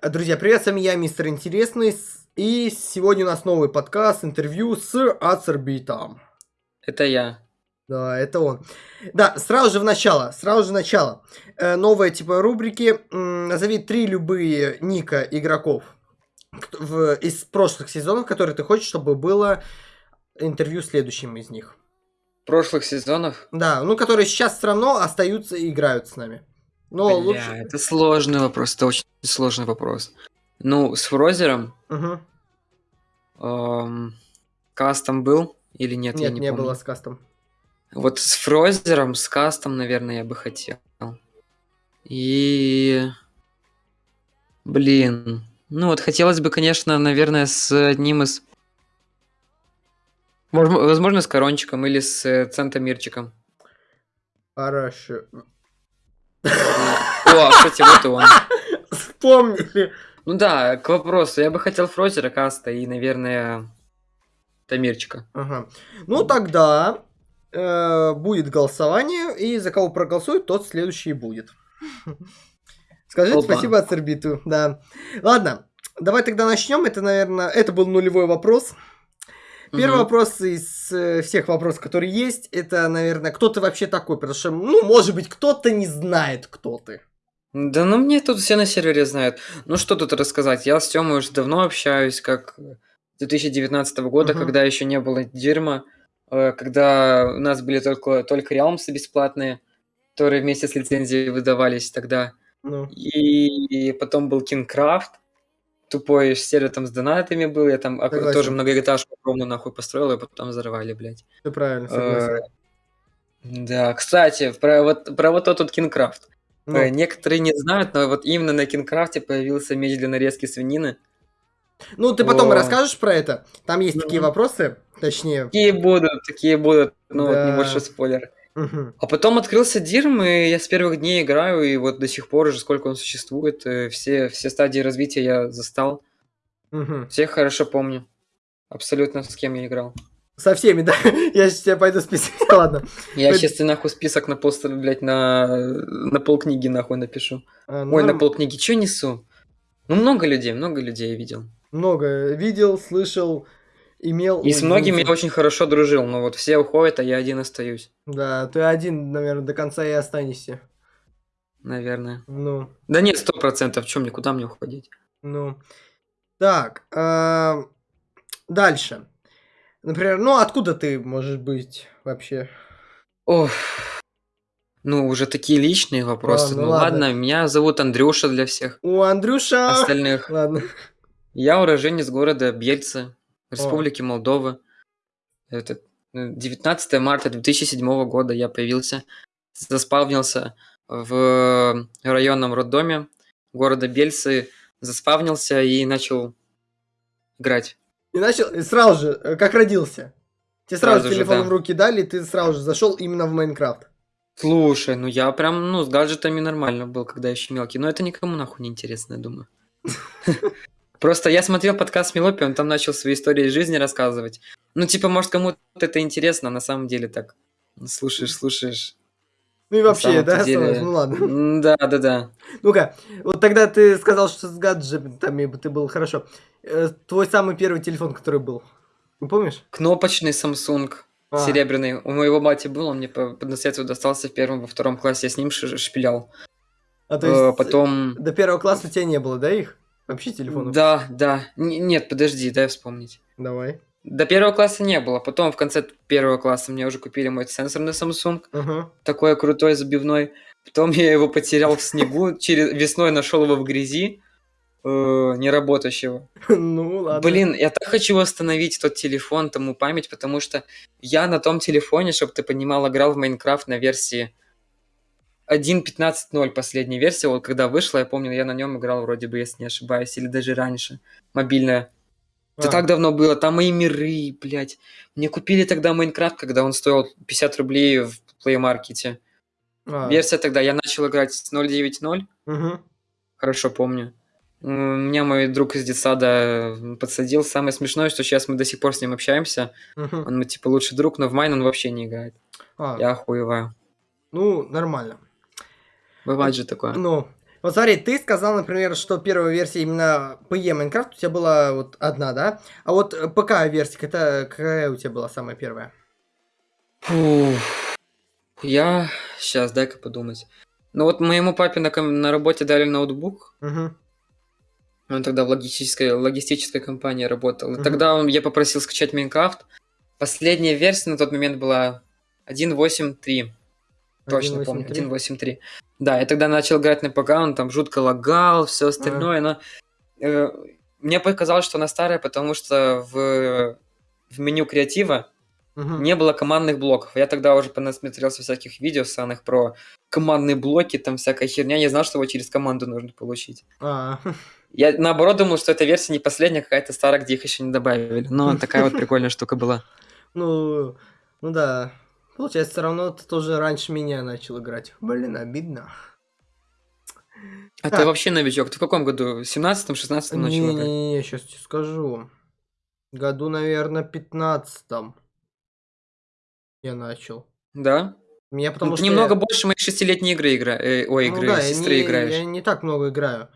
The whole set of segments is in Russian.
Друзья, привет, с вами я, мистер Интересный, и сегодня у нас новый подкаст, интервью с Ацербитом. Это я. Да, это он. Да, сразу же в начало, сразу же в начало. Э, новая типа рубрики. Назови три любые ника игроков в, из прошлых сезонов, которые ты хочешь, чтобы было интервью следующим из них. Прошлых сезонов? Да, ну которые сейчас все равно остаются и играют с нами. Но Бля, лучше... это сложный вопрос, это очень сложный вопрос. Ну, с Фрозером... Угу. Эм, кастом был или нет? Нет, я не, не помню. было с кастом. Вот с Фрозером, с кастом, наверное, я бы хотел. И... Блин. Ну вот хотелось бы, конечно, наверное, с одним из... Возможно, с Корончиком или с э, Центомирчиком. Хорошо. О, кстати, вот и он. Вспомнили. Ну да, к вопросу. Я бы хотел Фрозера, Каста и, наверное, Тамирчика. Ага. Ну тогда э, будет голосование, и за кого проголосует, тот следующий будет. Скажите Опа. спасибо Ацербиту, да. Ладно, давай тогда начнем. Это, наверное, это был нулевой вопрос. Первый угу. вопрос из э, всех вопросов, которые есть, это, наверное, кто ты вообще такой? Потому что, ну, может быть, кто-то не знает, кто ты. Да ну мне тут все на сервере знают. Ну что тут рассказать? Я с Тёмой уже давно общаюсь, как с 2019 года, угу. когда еще не было дерьма, э, когда у нас были только, только реалмсы бесплатные, которые вместе с лицензией выдавались тогда. Ну. И, и потом был Кингкрафт, тупой сервер там с донатами был, я там согласен. тоже многоэтажку огромную нахуй построил, и потом взорвали, блядь. Все правильно, согласен. Э, да, кстати, про вот, про вот тот Кингкрафт. Ну. Э, некоторые не знают, но вот именно на Кингкрафте появился меч для нарезки свинины. Ну, ты потом О. расскажешь про это. Там есть mm-hmm. такие вопросы, точнее. Такие будут, такие будут, ну, да. вот небольшой спойлер. Угу. А потом открылся Дирм, и я с первых дней играю, и вот до сих пор уже сколько он существует, э, все, все стадии развития я застал. Угу. Всех хорошо помню. Абсолютно с кем я играл. Со всеми, да? Я сейчас тебя пойду списать, ладно. Я сейчас ты нахуй список на пол, блядь, на, на полкниги нахуй напишу. А, ну... Ой, на полкниги, что несу? Ну, много людей, много людей я видел. Много видел, слышал, имел... И с многими я очень хорошо дружил, но вот все уходят, а я один остаюсь. Да, ты один, наверное, до конца и останешься. Наверное. Ну. Да нет, сто процентов, чем мне, куда мне уходить? Ну. Так, э, дальше. Например, ну откуда ты можешь быть вообще? Ох, ну, уже такие личные вопросы. А, ну, ну ладно. ладно, меня зовут Андрюша для всех. У Андрюша... Остальных. Ладно. Я уроженец города Бельцы. Республики. Молдова. Это 19 марта 2007 года я появился, заспавнился в районном роддоме города Бельцы, заспавнился и начал играть. И начал, и сразу же, э, как родился? Тебе сразу, сразу телефон же, да. в руки дали, и ты сразу же зашел именно в Майнкрафт. Слушай, ну я прям, ну, с гаджетами нормально был, когда еще мелкий. Но это никому нахуй не интересно, я думаю. Просто я смотрел подкаст Мелопи, он там начал свои истории из жизни рассказывать. Ну, типа, может, кому-то это интересно, а на самом деле так. Слушаешь, слушаешь. Ну и вообще, да, деле... ну ладно. Да, да, да. Ну-ка, вот тогда ты сказал, что с гаджетами ты был хорошо. Э, твой самый первый телефон, который был, не помнишь? Кнопочный Samsung. А. Серебряный. У моего бати был, он мне по, по наследству достался в первом, во втором классе. Я с ним шпилял. А то есть э, потом... до первого класса у тебя не было, да, их? Вообще телефонов? Да, да. Н- нет, подожди, дай вспомнить. Давай. До первого класса не было. Потом в конце первого класса мне уже купили мой сенсорный Samsung. Uh-huh. Такой крутой, забивной. Потом я его потерял в снегу. Через весной нашел его в грязи. Э, неработающего. Ну, ладно. Блин, я так хочу восстановить тот телефон, тому память, потому что я на том телефоне, чтобы ты понимал, играл в Майнкрафт на версии 1.15.0 последняя версия, вот когда вышла, я помню, я на нем играл вроде бы, если не ошибаюсь, или даже раньше, мобильная. Это а. так давно было, там мои миры, блядь. Мне купили тогда Майнкрафт, когда он стоил 50 рублей в плеймаркете. А. Версия тогда, я начал играть с 0.9.0. Угу. Хорошо помню. Меня мой друг из детсада подсадил. Самое смешное, что сейчас мы до сих пор с ним общаемся. Угу. Он, типа, лучший друг, но в Майн он вообще не играет. А. Я охуеваю. Ну, нормально. Бывает же такое. Ну, Вот смотри, ты сказал, например, что первая версия именно PE Майнкрафт у тебя была вот одна, да? А вот ПК-версия, это какая у тебя была самая первая? Фу. Я... Сейчас, дай-ка подумать. Ну вот моему папе на, на работе дали ноутбук. Угу. Он тогда в логистической, логистической компании работал. Угу. Тогда он, я попросил скачать Майнкрафт. Последняя версия на тот момент была 1.8.3. Точно 1.8.3. помню, 1.8.3. Да, я тогда начал играть на ПК, он там жутко лагал, все остальное, а. но э, мне показалось, что она старая, потому что в, в меню креатива угу. не было командных блоков. Я тогда уже понасмотрелся всяких видео саных про командные блоки, там всякая херня, не знал, что его через команду нужно получить. А. Я наоборот думал, что эта версия не последняя, какая-то старая, где их еще не добавили. Но такая вот прикольная штука была. Ну, ну да. Получается, все равно ты тоже раньше меня начал играть. Блин, обидно. А ты вообще новичок? Ты в каком году? В 17-м, 16-м начал играть? Не-не-не, сейчас тебе скажу. Году, наверное, 15-м я начал. Да? Меня потому ну, что немного я... больше моей шестилетней игры игра... э, ой, ну, игры, да, сестры не, играешь. Я не так много играю.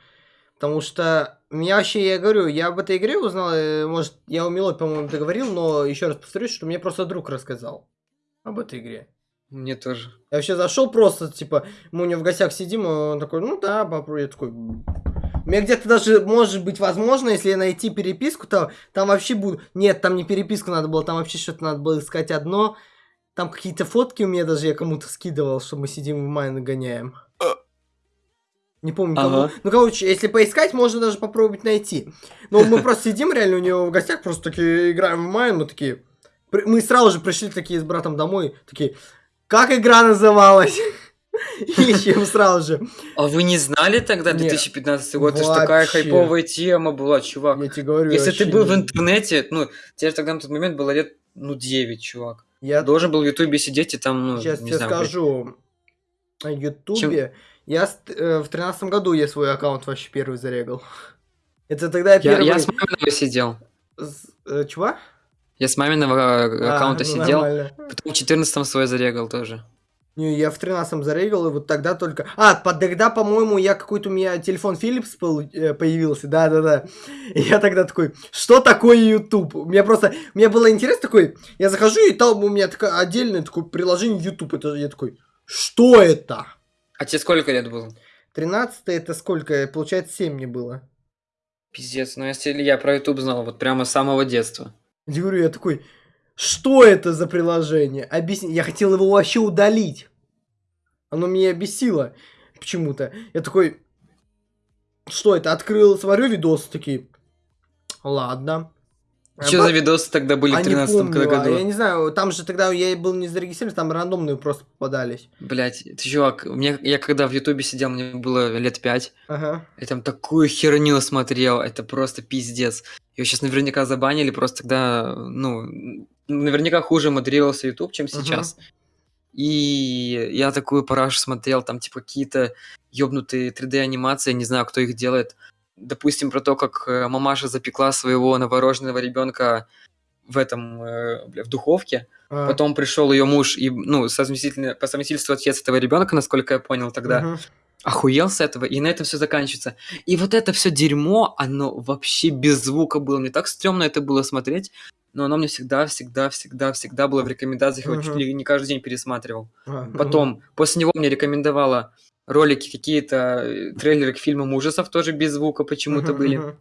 Потому что меня вообще, я говорю, я об этой игре узнал, э, может, я у Милот, по-моему, договорил, но еще раз повторюсь, что мне просто друг рассказал об этой игре. Мне тоже. Я вообще зашел просто, типа, мы у него в гостях сидим, он такой, ну да, попробуй. Я такой, у меня где-то даже, может быть, возможно, если найти переписку, то там вообще буду... Нет, там не переписку надо было, там вообще что-то надо было искать одно. Там какие-то фотки у меня даже я кому-то скидывал, что мы сидим в майн гоняем. Не помню, ага. кому. Ну, короче, если поискать, можно даже попробовать найти. Но мы просто сидим реально у него в гостях, просто такие играем в майн, мы такие... Мы сразу же пришли такие с братом домой, такие, как игра называлась? Ищем сразу же. А вы не знали тогда, 2015 год? Это же такая хайповая тема была, чувак. Я тебе говорю. Если ты был в интернете, ну, тебе тогда на тот момент было лет, ну, 9, чувак. Я должен был в Ютубе сидеть и там, ну, Сейчас тебе скажу. На Ютубе... Я э, в тринадцатом году я свой аккаунт вообще первый зарегал. Это тогда я первый... Я с сидел. Э, чего? Я с маминого э, а, аккаунта ну, сидел, нормально. потом в четырнадцатом свой зарегал тоже. Не, я в тринадцатом зарегал, и вот тогда только... А, тогда, по-моему, я какой-то у меня телефон Philips э, появился, да-да-да. Я тогда такой, что такое YouTube? У меня просто... У меня было интерес такой, я захожу, и там у меня такое отдельное такое приложение YouTube. Это я такой, что это? А тебе сколько лет было? 13 это сколько? Получается, 7 мне было. Пиздец, ну если я про YouTube знал, вот прямо с самого детства. Я говорю, я такой, что это за приложение? Объясни. Я хотел его вообще удалить. Оно меня бесило почему-то. Я такой, что это? Открыл, смотрю видос, такие, ладно. Что за видосы тогда были а в 13 году? Я не знаю, там же тогда я был не зарегистрирован, там рандомные просто попадались. Блять, ты чувак, мне, я когда в Ютубе сидел, мне было лет пять. Ага. Я там такую херню смотрел, это просто пиздец. Его сейчас наверняка забанили, просто тогда, ну, наверняка хуже модерировался Ютуб, чем сейчас. Ага. И я такую парашу смотрел, там типа какие-то ёбнутые 3D-анимации, не знаю, кто их делает допустим, про то, как э, мамаша запекла своего новорожденного ребенка в этом, э, в духовке. А. Потом пришел ее муж и, ну, совместительно, по совместительству отец этого ребенка, насколько я понял тогда. Угу. Охуел с этого, и на этом все заканчивается. И вот это все дерьмо, оно вообще без звука было. Мне так стрёмно это было смотреть, но оно мне всегда, всегда, всегда, всегда было в рекомендациях, я чуть ли не каждый день пересматривал. А, Потом, после него мне рекомендовала ролики какие-то, э, трейлеры к фильмам ужасов тоже без звука почему-то uh-huh, были. Uh-huh.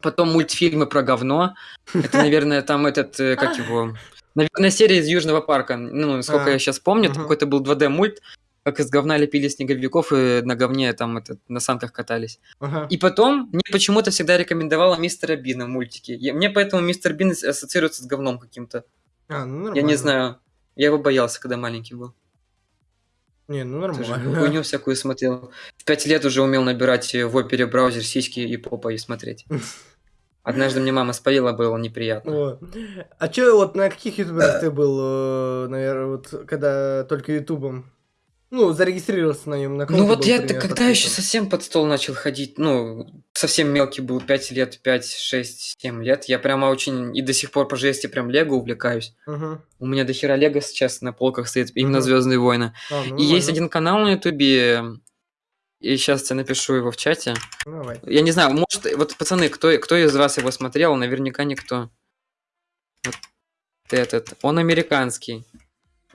Потом мультфильмы про говно. Это, наверное, там этот, э, как его... Наверное, серия из Южного парка. Ну, сколько я сейчас помню, какой-то был 2D-мульт, как из говна лепили снеговиков и на говне там этот, на санках катались. Ага. И потом мне почему-то всегда рекомендовала мистера Бина мультики. Я, мне поэтому мистер Бин ассоциируется с говном каким-то. А, ну Я не знаю. Я его боялся, когда маленький был. Не, ну нормально. Хуйню всякую смотрел. В пять лет уже умел набирать в опере браузер сиськи и попа и смотреть. Однажды мне мама спалила, было неприятно. О. А чё, вот на каких ютуберах ты был, э, наверное, вот когда только ютубом ну, зарегистрировался на нем. На ну вот я когда подписан. еще совсем под стол начал ходить, ну, совсем мелкий был, 5 лет, 5, 6, 7 лет, я прямо очень, и до сих пор по жести прям Лего увлекаюсь. Угу. У меня до хера Лего сейчас на полках стоит, именно угу. Звездные войны. А, ну, и есть один канал на ютубе, И сейчас тебе напишу его в чате. Давай. Я не знаю, может, вот, пацаны, кто, кто из вас его смотрел? Наверняка никто. Вот этот. Он американский.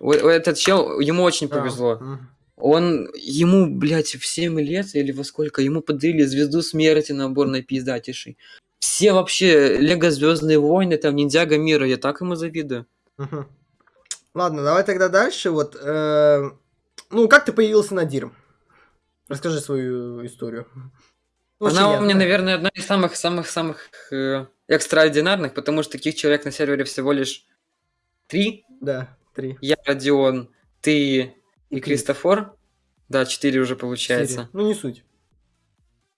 Этот чел, ему очень повезло. Он, ему, блядь, в 7 лет или во сколько, ему подарили звезду смерти набор напиздатейший. Все вообще Лего Звездные войны, там Ниндзяго мира, я так ему завидую. Ладно, давай тогда дальше. Вот, э, ну, как ты появился на Дирм? Расскажи свою историю. Очень Она у ясно. меня, наверное, одна из самых-самых-самых э, экстраординарных, потому что таких человек на сервере всего лишь три. Да, три. Я, Родион, ты И и. Кристофор. Да, четыре уже получается. Ну, не суть.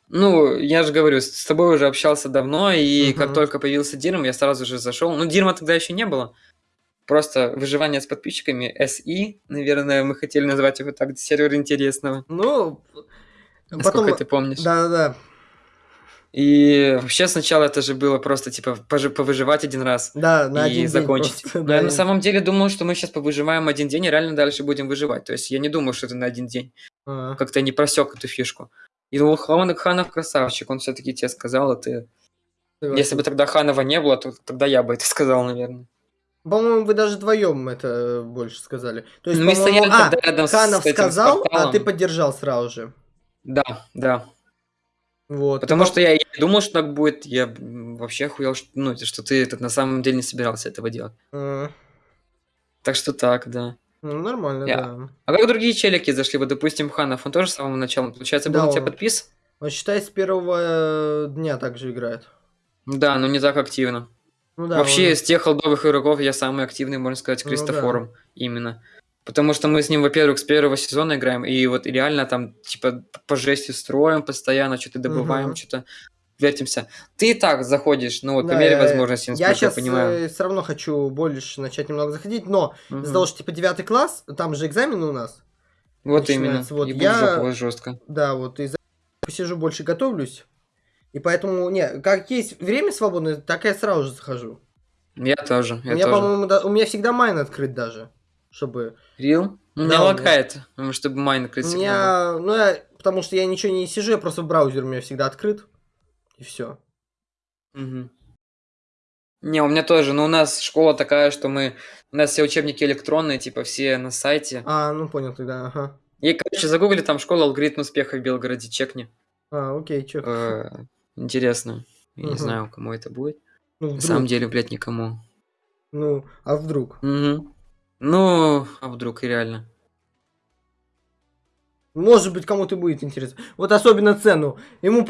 Ну, я же говорю, с тобой уже общался давно, и Мгм. как только появился Дирм, я сразу же зашел. Ну, Дирма тогда еще не было. Просто выживание с подписчиками, SI, наверное, мы хотели назвать его так, сервер интересного. Ну, Насколько потом... ты помнишь. Да-да-да. И вообще сначала это же было просто типа повыживать один раз Да, на и один день закончить. просто, Но да, я на самом деле думал, что мы сейчас повыживаем один день и реально дальше будем выживать. То есть я не думал, что это на один день. А, Как-то не просек эту фишку. И думал, Хан- Ханов красавчик, он все-таки тебе сказал, а ты... согласен. Если бы тогда Ханова не было, то тогда я бы это сказал, наверное. По-моему, вы даже вдвоем это больше сказали. То есть, Ну, мы стояли а, рядом с Ханов этим, с сказал, а порталом. ты поддержал сразу же. Да, да. Вот. Потому что я не думал, что так будет. Я м, вообще охуел, что, ну, что ты этот на самом деле не собирался этого делать. А, Так что так, да. ну, нормально, Я- да. А как другие челики зашли? Вот, допустим, Ханов, он тоже с самого начала, получается, был Да, на тебя он- подпис? Он, считай, с первого э, дня также играет. Да, но не так активно. Ну да. Вообще, он- из тех холдовых игроков я самый активный, можно сказать, Ну да. Кристофором. Именно. Потому что мы с ним, во-первых, с первого сезона играем, и вот реально там, типа, по жести строим постоянно, что-то добываем, Мгм. что-то вертимся. Ты и так заходишь, ну вот, Да, по мере я- возможности, Я насколько я, сейчас понимаю. все равно хочу больше начать немного заходить, но Мгм. из-за того, что типа девятый класс, там же экзамены у нас. Вот именно. Вот и я- будет жестко. Да, вот из-за этого посижу больше готовлюсь. И поэтому, не, как есть время свободное, так я сразу же захожу. Я тоже, у я меня, тоже. по-моему, да- у меня всегда майн открыт даже, чтобы... Real? Ну, Да, у лагает, чтобы майн У открыть меня, ну, я, потому что я ничего не сижу, я просто браузер у меня всегда открыт. И все. Мгм. Не, у меня тоже, но у нас школа такая, что мы... У нас все учебники электронные, типа все на сайте. А, ну понял тогда, ага. И, короче, загугли там школа алгоритм успеха в Белгороде, чекни. А, окей, чё. Э, Интересно. Я не Мгм. знаю, кому это будет. Ну, На самом деле, блядь, никому. Ну, а вдруг? Мгм. Ну, а вдруг и реально. Может быть, кому-то будет интересно. Вот особенно цену. Ему...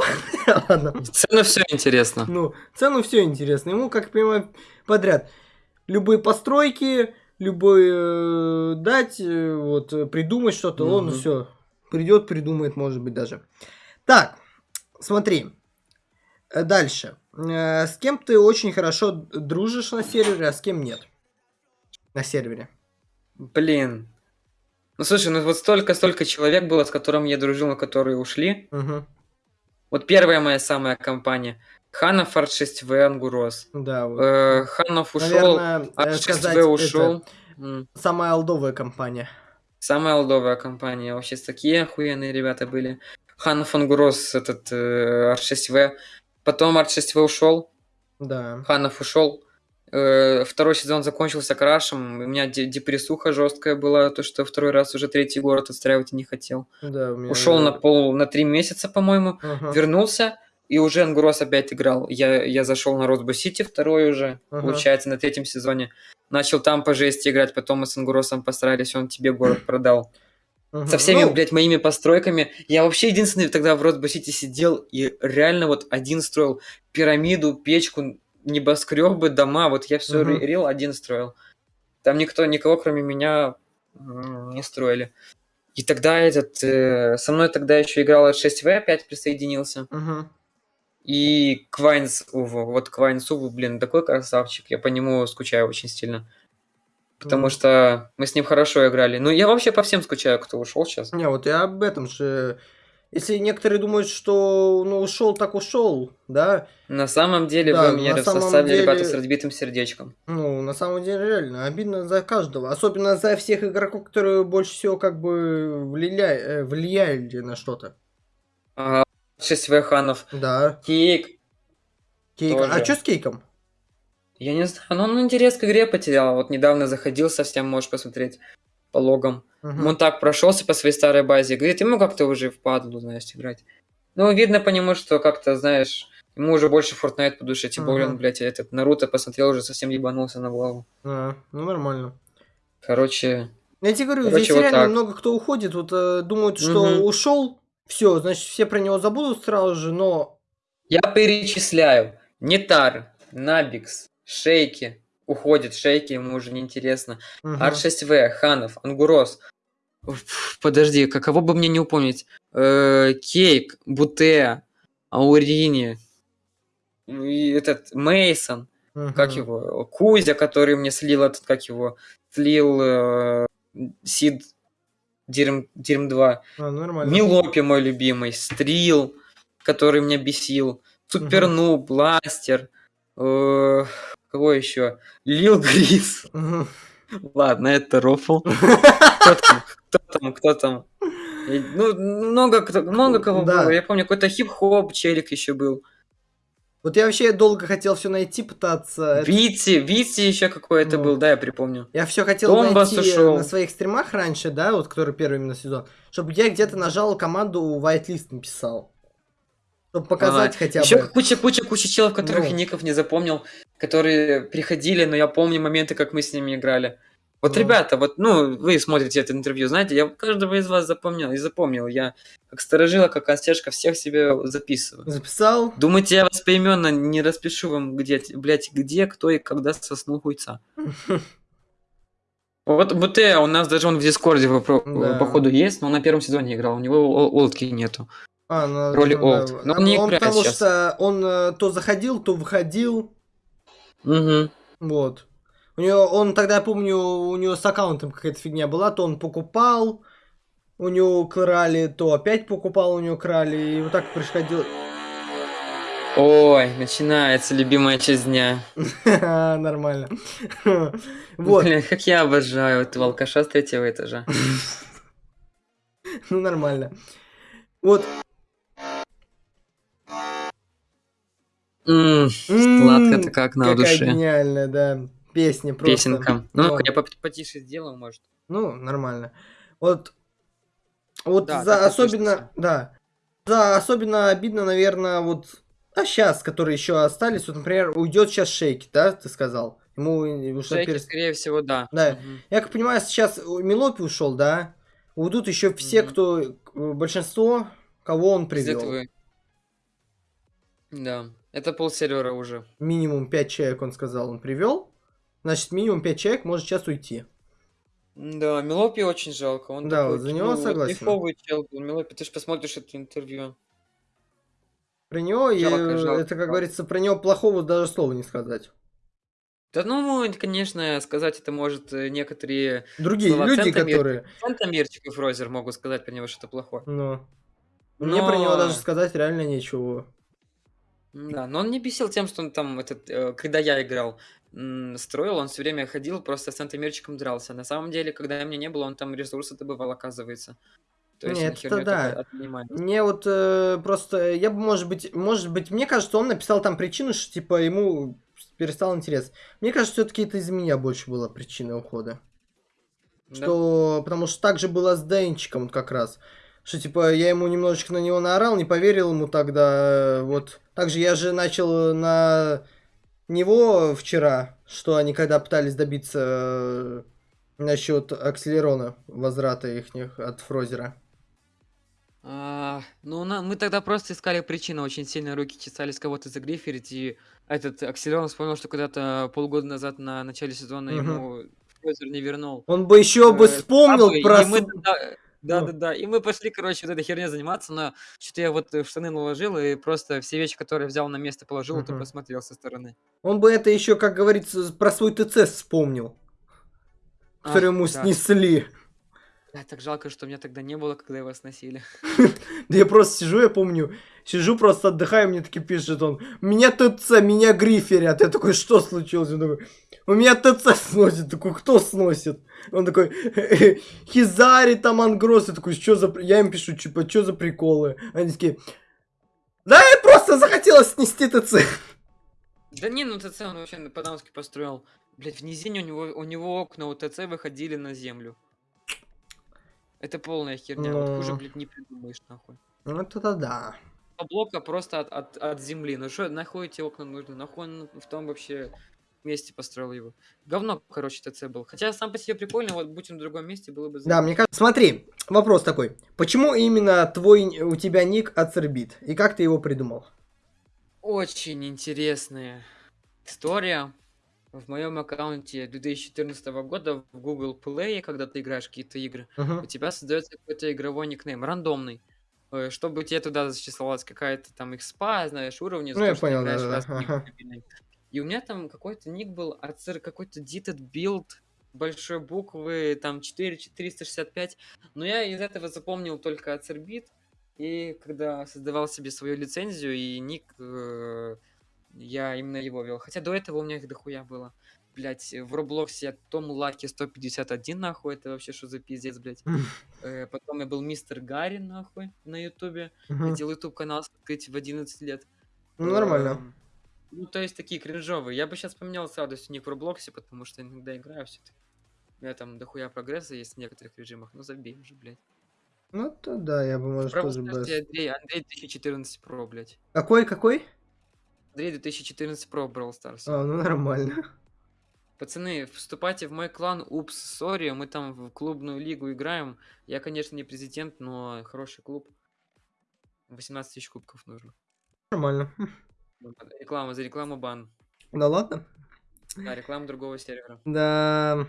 Ладно. Цену все интересно. Ну, цену все интересно. Ему, как я понимаю, подряд. Любые постройки, любые э, дать, э, вот, э, придумать что-то, он все придет, придумает, может быть, даже. Так, смотри. Дальше. Э, С кем ты очень хорошо дружишь на сервере, а с кем нет? На сервере. Блин. Ну, слушай, ну вот столько-столько человек было, с которым я дружил, но которые ушли. Мгм. Вот первая моя самая компания. Ханов Art6V Ангурос. Да, вот. Э, Ханов ушел, Наверное, э, сказать, Art6V это ушел. М. самая олдовая компания. Самая олдовая компания. Вообще такие охуенные ребята были. Ханов Ангурос, этот э, Art6V. Потом Art6V ушел. Да. Ханов ушел. Э, Второй сезон закончился крашем. У меня де- депрессуха жесткая была, то что второй раз уже третий город отстраивать и не хотел. Да, у меня... Ушел на пол, на три месяца, по-моему. Ага. Вернулся, и уже Ангурос опять играл. Я, я зашел на Росбо Сити второй уже, Ага. получается, на третьем сезоне. Начал там по жести играть, потом мы с Ангуросом постарались, он тебе город продал. Со всеми, Ну, блядь, моими постройками. Я вообще единственный тогда в Росбо Сити сидел и реально вот один строил пирамиду, печку, небоскребы, дома. Вот я все Мгм. рил, один строил. Там никто, никого, кроме меня, не строили. И тогда этот... э, со мной тогда еще играл 6В, опять присоединился. Мгм. И Квайнс Уву. Вот Квайнс Уву, блин, такой красавчик. Я по нему скучаю очень сильно. Потому Мгм. что мы с ним хорошо играли. Ну, я вообще по всем скучаю, кто ушел сейчас. Не, вот я об этом же. Если некоторые думают, что ну ушел, так ушел, да, На самом деле Да, вы меня самом составе ребята деле- с разбитым сердечком. ну, на самом деле реально обидно за каждого. Особенно за всех игроков, которые больше всего как бы влияли, влияли на что-то. А, 6В Ханов. Да. Кейк. Кейк. А Тоже. что с кейком? Я не знаю, но он интерес к игре потерял. Вот недавно заходил совсем, можешь посмотреть по логам. Мгм. Он так прошелся по своей старой базе. Говорит, ему как-то уже впадло, знаешь, играть. Ну, видно по нему, что как-то, знаешь, ему уже больше Fortnite по душе. Тем более, он, блядь, этот Наруто посмотрел, уже совсем ебанулся на голову. А, ну нормально. Короче, Я тебе говорю, Короче, здесь вот реально так. много кто уходит, вот э, думают, что Мгм. ушел, все, значит, все про него забудут сразу же, но я перечисляю. Нетар, Набикс, Шейки. Уходит Шейки, ему уже неинтересно. мгм. Ар-6В, Ханов, Ангурос. Подожди, каково бы мне не упомнить? Э, Кейк, Буте, Аурини, и этот Мейсон, как Мгм. его, Кузя, который мне слил этот, как его, слил э, Сид Дирм, Дирм 2. А, нормально. Милопи мой любимый, Стрил, который меня бесил, Суперну, Бластер, э, кого еще? Лил Грис. Ладно, это рофл. Кто там? Кто там? Кто там? Ну, много, кто, много кого Да. было. Я помню, какой-то хип-хоп челик еще был. Вот я вообще долго хотел все найти, пытаться. Вити, Вити еще какой-то Ну. был, да, я припомню. Я все хотел Томбас найти ушел. на своих стримах раньше, да, вот который первый именно сезон, чтобы я где-то нажал команду whitelist написал. Чтобы показать хотя Еще бы. куча, куча, куча челов, которых Ну. ников не запомнил, которые приходили, но я помню моменты, как мы с ними играли. Вот, Ну. ребята, вот, ну, вы смотрите это интервью, знаете, я каждого из вас запомнил и запомнил. Я как сторожила, как консьержка всех себе записываю. Записал. Думаете, я вас поименно не распишу вам, где, блядь, где, кто и когда соснул хуйца. Вот БТ у нас даже он в Дискорде Да. походу есть, но он на первом сезоне играл, у него ол- олдки нету. А, ну, Роли да, old. да. Но он не он потому сейчас. что он э, то заходил, то выходил. Угу. Вот. У него, он тогда, я помню, у него с аккаунтом какая-то фигня была, то он покупал, у него крали, то опять покупал, у него крали, и вот так происходило. Ой, начинается любимая часть дня. Нормально. Вот, Блин, как я обожаю этого алкаша с третьего этажа. ну нормально. Вот. Сладко-то как на душе. гениальная, да. Песня просто. Песенка. Ну, я потише сделаю, может. Ну, нормально. Вот, вот за особенно, да, за особенно обидно, наверное, вот, а сейчас, которые еще остались, вот, например, уйдет сейчас Шейки, да, ты сказал? Ему на Шейки, перес- скорее всего, да. Да. Мгм. Я как понимаю, сейчас Милопи ушел, да? Уйдут еще все, Мгм. кто, э, большинство, кого он Из привел. этого- Да. Это полсервера уже. Минимум 5 человек, он сказал, он привел. Значит, минимум 5 человек может сейчас уйти. Да, Мелопи очень жалко. Он Да, такой, вот за него ну, согласен. кайфовый чел был. Мелопи, ты же посмотришь это интервью. Про него, и, Жалко, э, жалко, это, как говорится, про него плохого даже слова не сказать. Да ну, конечно, сказать это может э, некоторые Другие Слова люди, центомер- которые... Центомирчик и Фрозер могут сказать про него что-то плохое. Ну, мне про него Но- даже сказать реально нечего. Да, но он не бесил тем, что он там, этот, э, когда я играл, строил, он все время ходил, просто с центомерчиком дрался. На самом деле, когда меня не было, он там ресурсы добывал, оказывается. То есть Не, на это да. Мне вот э, просто, я бы, может быть, может быть, мне кажется, он написал там причину, что, типа, ему перестал интерес. Мне кажется, все-таки это из меня больше была причина ухода. Да. Что, потому что так же было с Денчиком вот как раз. Что, типа, я ему немножечко на него наорал, не поверил ему тогда, э, вот. Также я же начал на него вчера, что они когда пытались добиться э, насчет акселерона, возврата их от Фрозера. А, ну, на- мы тогда просто искали причину, очень сильно руки чесались кого-то загриферить, и этот Акселерон вспомнил, что когда-то полгода назад на начале сезона Мгм. ему Фрозер не вернул. Он бы еще бы э, вспомнил бабы, про... и мы Да, Ну. да, да. И мы пошли, короче, вот этой херней заниматься, но что-то я вот в штаны наложил и просто все вещи, которые взял на место, положил, ты Мгм. посмотрел со стороны. Он бы это еще, как говорится, про свой ТЦ вспомнил, который ему да. снесли. Да, так жалко, что меня тогда не было, когда его сносили. Да я просто сижу, я помню, сижу просто отдыхаю, мне таки пишет он, меня ТЦ, меня гриферят. Я такой, что случилось? Он такой, У меня ТЦ сносит. Такой, кто сносит? Он такой, Хизари там ангрос. Я такой, что за... Я им пишу, типа, что за приколы? Они такие, да, я просто захотелось снести ТЦ. Да не, ну ТЦ он вообще по-дамски построил. Блять, в низине у него, у него окна у ТЦ выходили на землю. Это полная херня. Ну... Вот хуже, блядь, не придумаешь, нахуй. Ну, это да. Два блока просто от, от, от земли. Ну что, нахуй эти окна нужны? Нахуй в том вообще месте построил его. Говно, короче, ТЦ был. Хотя сам по себе прикольно, вот будь он в другом месте, было бы... Да, мне кажется... Смотри, вопрос такой. Почему именно твой, у тебя ник Ацербит? И как ты его придумал? Очень интересная история. В моем аккаунте 2014 года в Google Play, когда ты играешь какие-то игры, uh-huh. у тебя создается какой-то игровой никнейм, рандомный. Э, чтобы тебе туда зачислялась какая-то там экспа, знаешь, уровни. Ну, я понял, да, да. И у меня там какой-то ник был, ацер какой-то Ditted Build, большой буквы, там 4465. Но я из этого запомнил только Ацербит. И когда создавал себе свою лицензию и ник, э, я именно его вел. Хотя до этого у меня их дохуя было. Блять, в Роблоксе Том Лаки 151, нахуй, это вообще что за пиздец, блять. э, потом я был Мистер Гарри, нахуй, на Ютубе. Хотел Ютуб канал открыть в 11 лет. Ну, нормально. Ну, то есть такие кринжовые. Я бы сейчас поменял с радостью ник в Роблоксе, потому что иногда играю все-таки. У меня там дохуя прогресса есть в некоторых режимах. Ну, забей уже, блядь. Ну, то да, я бы, может, Право тоже бы... Андрей, Андрей 2014 Pro, блядь. Какой, какой? Андрей 2014 Pro Brawl Stars. А, ну нормально. Пацаны, вступайте в мой клан Oops Sorry, мы там в клубную лигу играем. Я, конечно, не президент, но хороший клуб. 18 тысяч кубков нужно. Нормально. Реклама, за рекламу бан. Да ладно? Да, реклама другого сервера. Да.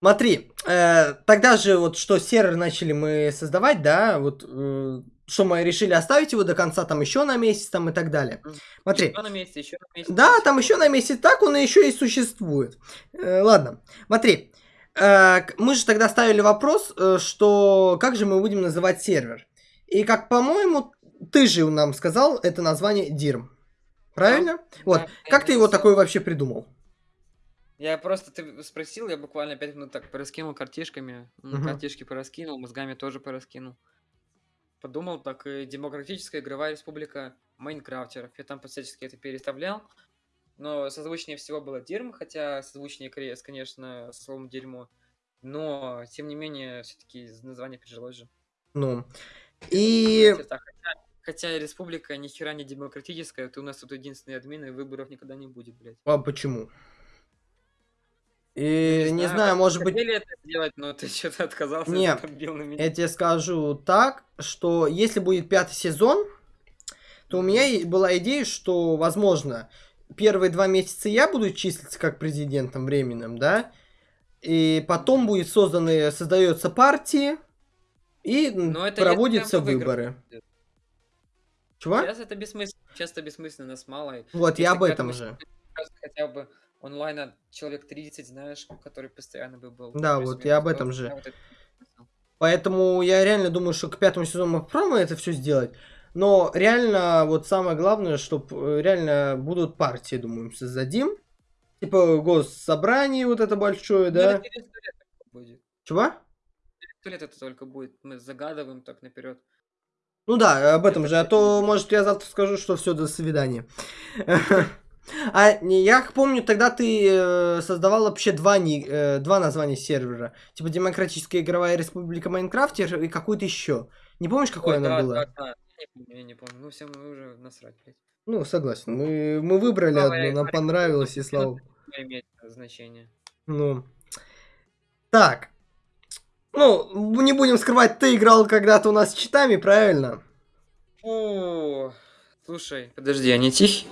Смотри, э, тогда же вот что сервер начали мы создавать, да, вот э, что мы решили оставить его до конца, там еще на месяц, там и так далее. Смотри. Еще на месяц, еще на месяц. Да, там еще на месяц, так он еще и существует. Э, ладно, смотри. Э, мы же тогда ставили вопрос, э, что как же мы будем называть сервер. И как, по-моему, ты же нам сказал это название DIRM. Правильно? Да, вот. Да, как ты его такой вообще придумал? Я просто, ты спросил, я буквально 5 минут так пораскинул картишками. Угу. Картишки пораскинул, мозгами тоже пораскинул. Подумал, так, и демократическая игровая республика Майнкрафтеров. Я там всячески это переставлял. Но созвучнее всего было дерьмо, хотя созвучнее крест, конечно, со словом дерьмо. Но, тем не менее, все-таки название прижилось же. Ну, и... Хотя, хотя республика ни хера не демократическая, ты у нас тут единственный админ, и выборов никогда не будет, блядь. А почему? И не, не знаю, знаю может быть... это сделать, но ты что-то отказался. Нет, я тебе скажу так, что если будет пятый сезон, то у меня была идея, что, возможно, первые два месяца я буду числиться как президентом временным, да, и потом будет созданы, создается партии, и но это проводятся выборы. Чего? Сейчас это бессмысленно, сейчас это бессмысленно, нас мало. Вот, я об этом же. Хотя бы онлайна человек 30, знаешь, который постоянно бы был. Да, вот я об этом же. Вот это... Поэтому я реально думаю, что к пятому сезону мы попробуем это все сделать. Но реально, вот самое главное, чтобы э, реально будут партии, думаю, создадим. Типа госсобрание вот это большое, ну, да? Будет. Чего? лет это только будет. Мы загадываем так наперед. Ну да, об этом же. А то, может, я завтра скажу, что все, до свидания. А я помню, тогда ты э, создавал вообще два, э, два названия сервера. Типа Демократическая игровая республика Майнкрафтер и какой-то еще. Не помнишь, какое Ой, оно да, было? Да, да. Я не помню, я не помню. Ну, всем мы уже насрать, блядь. Ну, согласен. Мы, мы выбрали ну, одно, нам понравилось, и слава имеет значение. Ну. Так. Ну, не будем скрывать, ты играл когда-то у нас с читами, правильно? О, Слушай, подожди, они тихие?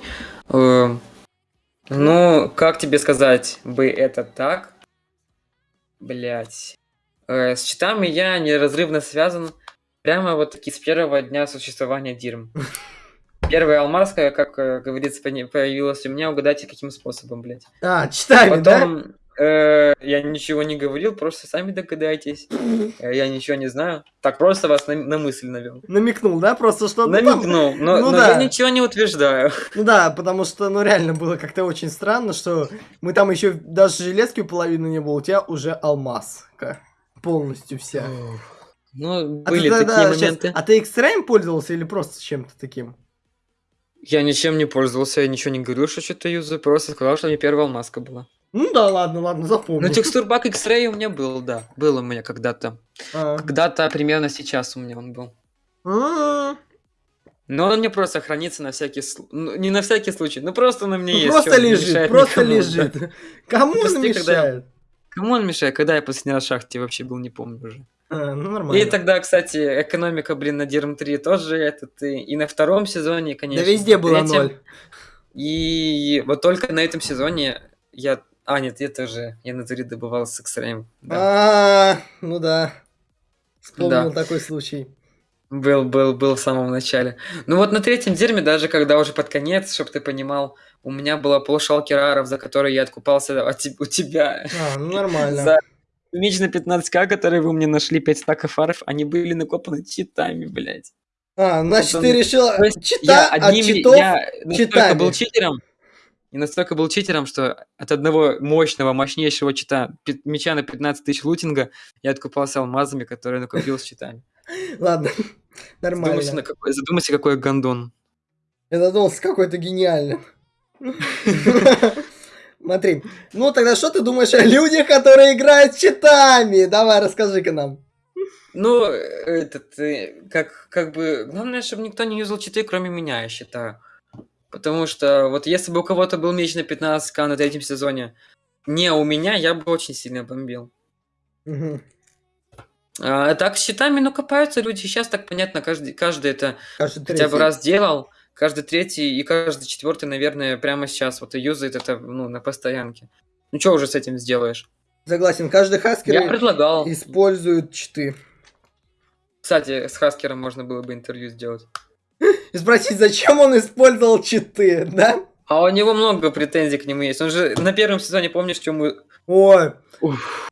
Э, ну, как тебе сказать бы это так? Блять. Э, с читами я неразрывно связан прямо вот таки с первого дня существования Дирм. Первая алмазка, как э, говорится, появилась у меня, угадайте, каким способом, блядь. А, читами, Потом, Э, я ничего не говорил, просто сами догадайтесь. Э, я ничего не знаю. Так просто вас на, на мысль навел. Намекнул, да? Просто что... ну, Намекнул, но, ну, но да. я ничего не утверждаю. Ну да, потому что, ну реально было как-то очень странно, что мы там еще даже железки половину не было, у тебя уже алмаз. Полностью вся. Ну, были а ты, такие моменты. Сейчас, а ты X-Ray пользовался или просто чем-то таким? Я ничем не пользовался, я ничего не говорил, что что-то юзаю, просто сказал, что мне первая алмазка была. Ну да, ладно, ладно, запомнил. Ну, текстурбак X-Ray у меня был, да. Был у меня когда-то. А. Когда-то примерно сейчас у меня он был. А. Но он мне просто хранится на всякий случай. Ну, не на всякий случай, ну просто на мне ну, есть. Просто лежит, просто никому, лежит. Да. Кому он мешает? Я... Кому он мешает? Когда я последний раз в шахте вообще был, не помню уже. А, ну, нормально. И тогда, кстати, экономика, блин, на Дирм 3 тоже этот, и, и на втором сезоне, конечно. Да везде было ноль. И вот только на этом сезоне я а, нет, я тоже. Я на туре добывал с X-Ray. Да. А, ну да. Вспомнил да. такой случай. Был, был, был в самом начале. Ну вот на третьем дерьме, даже когда уже под конец, чтобы ты понимал, у меня было полшалки раров, за которые я откупался от, у тебя. А, ну нормально. За меч на 15к, который вы мне нашли, 5 стаков аров, они были накопаны читами, блядь. А, значит, Потом... ты решил чита я одними, от читов я читами. был читером, и настолько был читером, что от одного мощного, мощнейшего чита, меча на 15 тысяч лутинга, я откупался алмазами, которые накупил с читами. Ладно, нормально. Задумайся, какой, задумайся, какой гондон. Я задумался, какой-то гениальный. Смотри, ну тогда что ты думаешь о людях, которые играют читами? Давай, расскажи-ка нам. Ну, этот, э, как, как бы, главное, чтобы никто не юзал читы, кроме меня, я считаю. Потому что вот если бы у кого-то был меч на 15к на третьем сезоне, не у меня, я бы очень сильно бомбил. Угу. А, так с щитами, ну, копаются люди. Сейчас так понятно, каждый, каждый это каждый хотя бы раз делал. Каждый третий и каждый четвертый, наверное, прямо сейчас вот и юзает это ну, на постоянке. Ну, что уже с этим сделаешь? Согласен, каждый хаскер Я предлагал. использует читы. Кстати, с хаскером можно было бы интервью сделать и спросить, зачем он использовал читы, да? А у него много претензий к нему есть. Он же на первом сезоне, помнишь, что мы... Ой. Уф.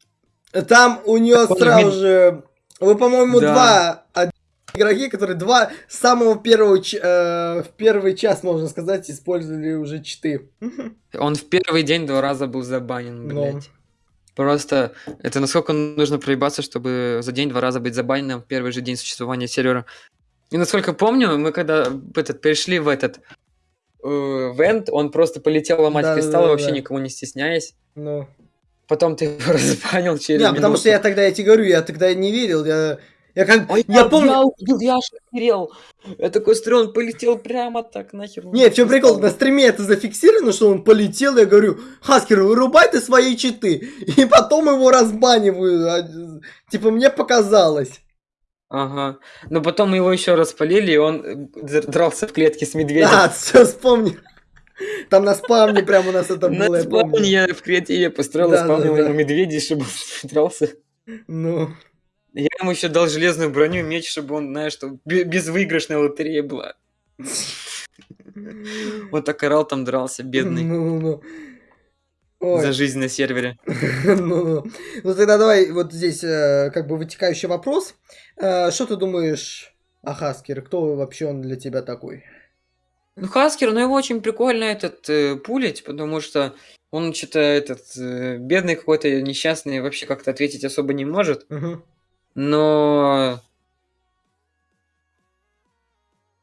Там у нее сразу же... Вы, по-моему, да. два игроки, которые два самого первого э, в первый час, можно сказать, использовали уже читы. Он в первый день два раза был забанен, ну. блядь. Но. Просто это насколько нужно проебаться, чтобы за день два раза быть забаненным в первый же день существования сервера. И насколько помню, мы когда этот, перешли в этот э, вент, он просто полетел ломать да, кристаллы, да, вообще да. никому не стесняясь. Ну. Потом ты его разбанил через Не, потому что я тогда, я тебе говорю, я тогда не верил, я... Я как... Ой, я, помню... Я увидел, я охерел. Я такой смотрю, он полетел прямо так, нахер. Не, в чем прикол, на стриме это зафиксировано, что он полетел, я говорю, Хаскер, вырубай ты свои читы. И потом его разбаниваю. А, типа, мне показалось. Ага. Но потом его еще раз полили, и он э, дрался в клетке с медведем. А, все, вспомни. Там на спавне прямо у нас это было, На спавне я в креативе построил, да, спавнил да, да. медведей, чтобы он дрался. Ну. Я ему еще дал железную броню, меч, чтобы он, знаешь, что безвыигрышная лотерея была. Вот так орал там дрался, бедный. Ну, ну, ну. Ой. за жизнь на сервере. ну, ну, тогда давай вот здесь э, как бы вытекающий вопрос. Э, что ты думаешь о Хаскере? Кто вообще он для тебя такой? Ну, Хаскер, ну его очень прикольно этот э, пулить, потому что он что-то этот э, бедный какой-то несчастный, вообще как-то ответить особо не может. Угу. Но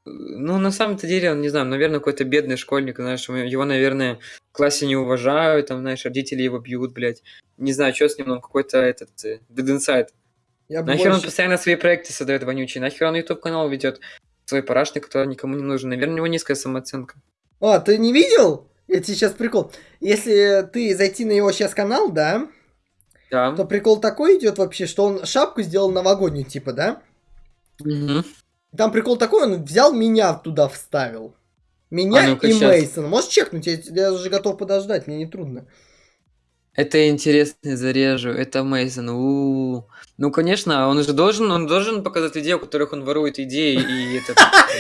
ну, на самом-то деле, он, не знаю, наверное, какой-то бедный школьник, знаешь, его, наверное, классе не уважают, там, знаешь, родители его бьют, блядь. Не знаю, что с ним, он какой-то этот, э, dead inside. Я нахер больше... он постоянно свои проекты создает вонючие, нахер он YouTube канал ведет свой парашник, который никому не нужен. Наверное, у него низкая самооценка. А, ты не видел? Я тебе сейчас прикол. Если ты зайти на его сейчас канал, да? Да. То прикол такой идет вообще, что он шапку сделал новогоднюю, типа, да? Угу. Там прикол такой, он взял меня туда вставил. Меня а ну и Мейсон. Можешь чекнуть, я, я уже готов подождать, мне не трудно. Это интересно, зарежу. Это Мейсон. Ну, конечно, он же должен, он должен показать людей, у которых он ворует идеи и это.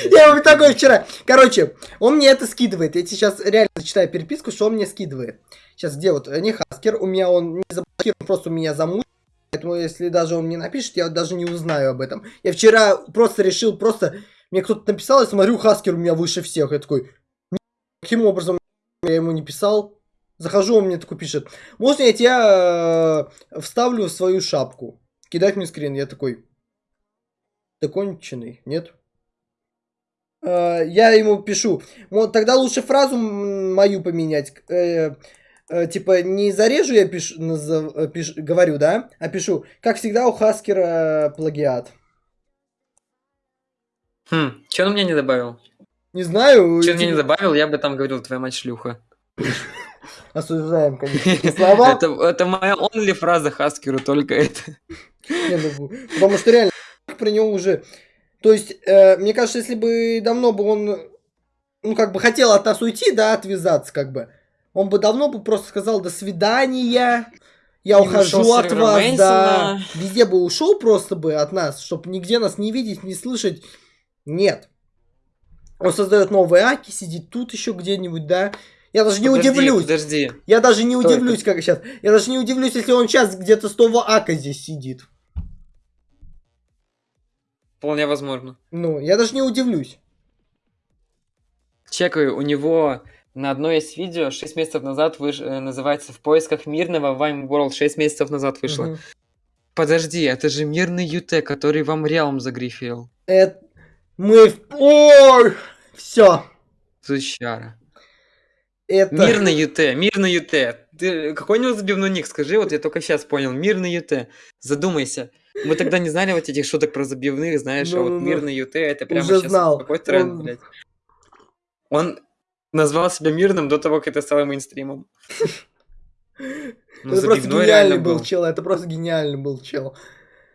Я вот такой вчера. Короче, он мне это скидывает. Я сейчас реально читаю переписку, что он мне скидывает. Сейчас где вот не Хаскер, у меня он не заблокирован, просто у меня замут. Поэтому если даже он мне напишет, я даже не узнаю об этом. Я вчера просто решил, просто мне кто-то написал, я смотрю, Хаскер у меня выше всех. Я такой, каким образом я ему не писал? Захожу, он мне такой пишет, можно я тебя э, вставлю в свою шапку? Кидать мне скрин. Я такой, ты конченый, нет? Э, я ему пишу, вот тогда лучше фразу мою поменять. Э, э, типа, не зарежу я пишу, назов, э, говорю, да? А пишу, как всегда у Хаскера плагиат. Хм, что он мне не добавил? Не знаю. Что он мне не добавил, я бы там говорил, твоя мать шлюха. Осуждаем, конечно, слова. Это, это моя only фраза Хаскеру, только это. Не, ну, потому что реально про него уже... То есть, э, мне кажется, если бы давно бы он, ну, как бы хотел от нас уйти, да, отвязаться, как бы, он бы давно бы просто сказал «до свидания», я и ухожу от вас, Мэнсона. да. Везде бы ушел просто бы от нас, чтобы нигде нас не видеть, не слышать. Нет. Он создает новые аки, сидит тут еще где-нибудь, да. Я даже не подожди, удивлюсь. Подожди. Я даже не Что удивлюсь, это? как сейчас. Я даже не удивлюсь, если он сейчас где-то с того ака здесь сидит. Вполне возможно. Ну, я даже не удивлюсь. Чекаю, у него на одной из видео 6 месяцев назад выш... Э, называется «В поисках мирного Вайм World». 6 месяцев назад вышло. Угу. Подожди, это же мирный ЮТ, который вам Реалм загрифил. Это... Мы... Ой! Все. Сучара. Это... Мир на ЮТ, мир на ЮТ. Ты какой у него забивной ник? Скажи, вот я только сейчас понял. Мир на ЮТ. Задумайся. Мы тогда не знали вот этих шуток про забивных, знаешь, ну, а вот ну, мир на ют это прямо Уже сейчас знал. какой тренд, Он... блядь. Он назвал себя мирным до того, как это стало мейнстримом. Ну, это просто гениальный был чел, это просто гениальный был чел.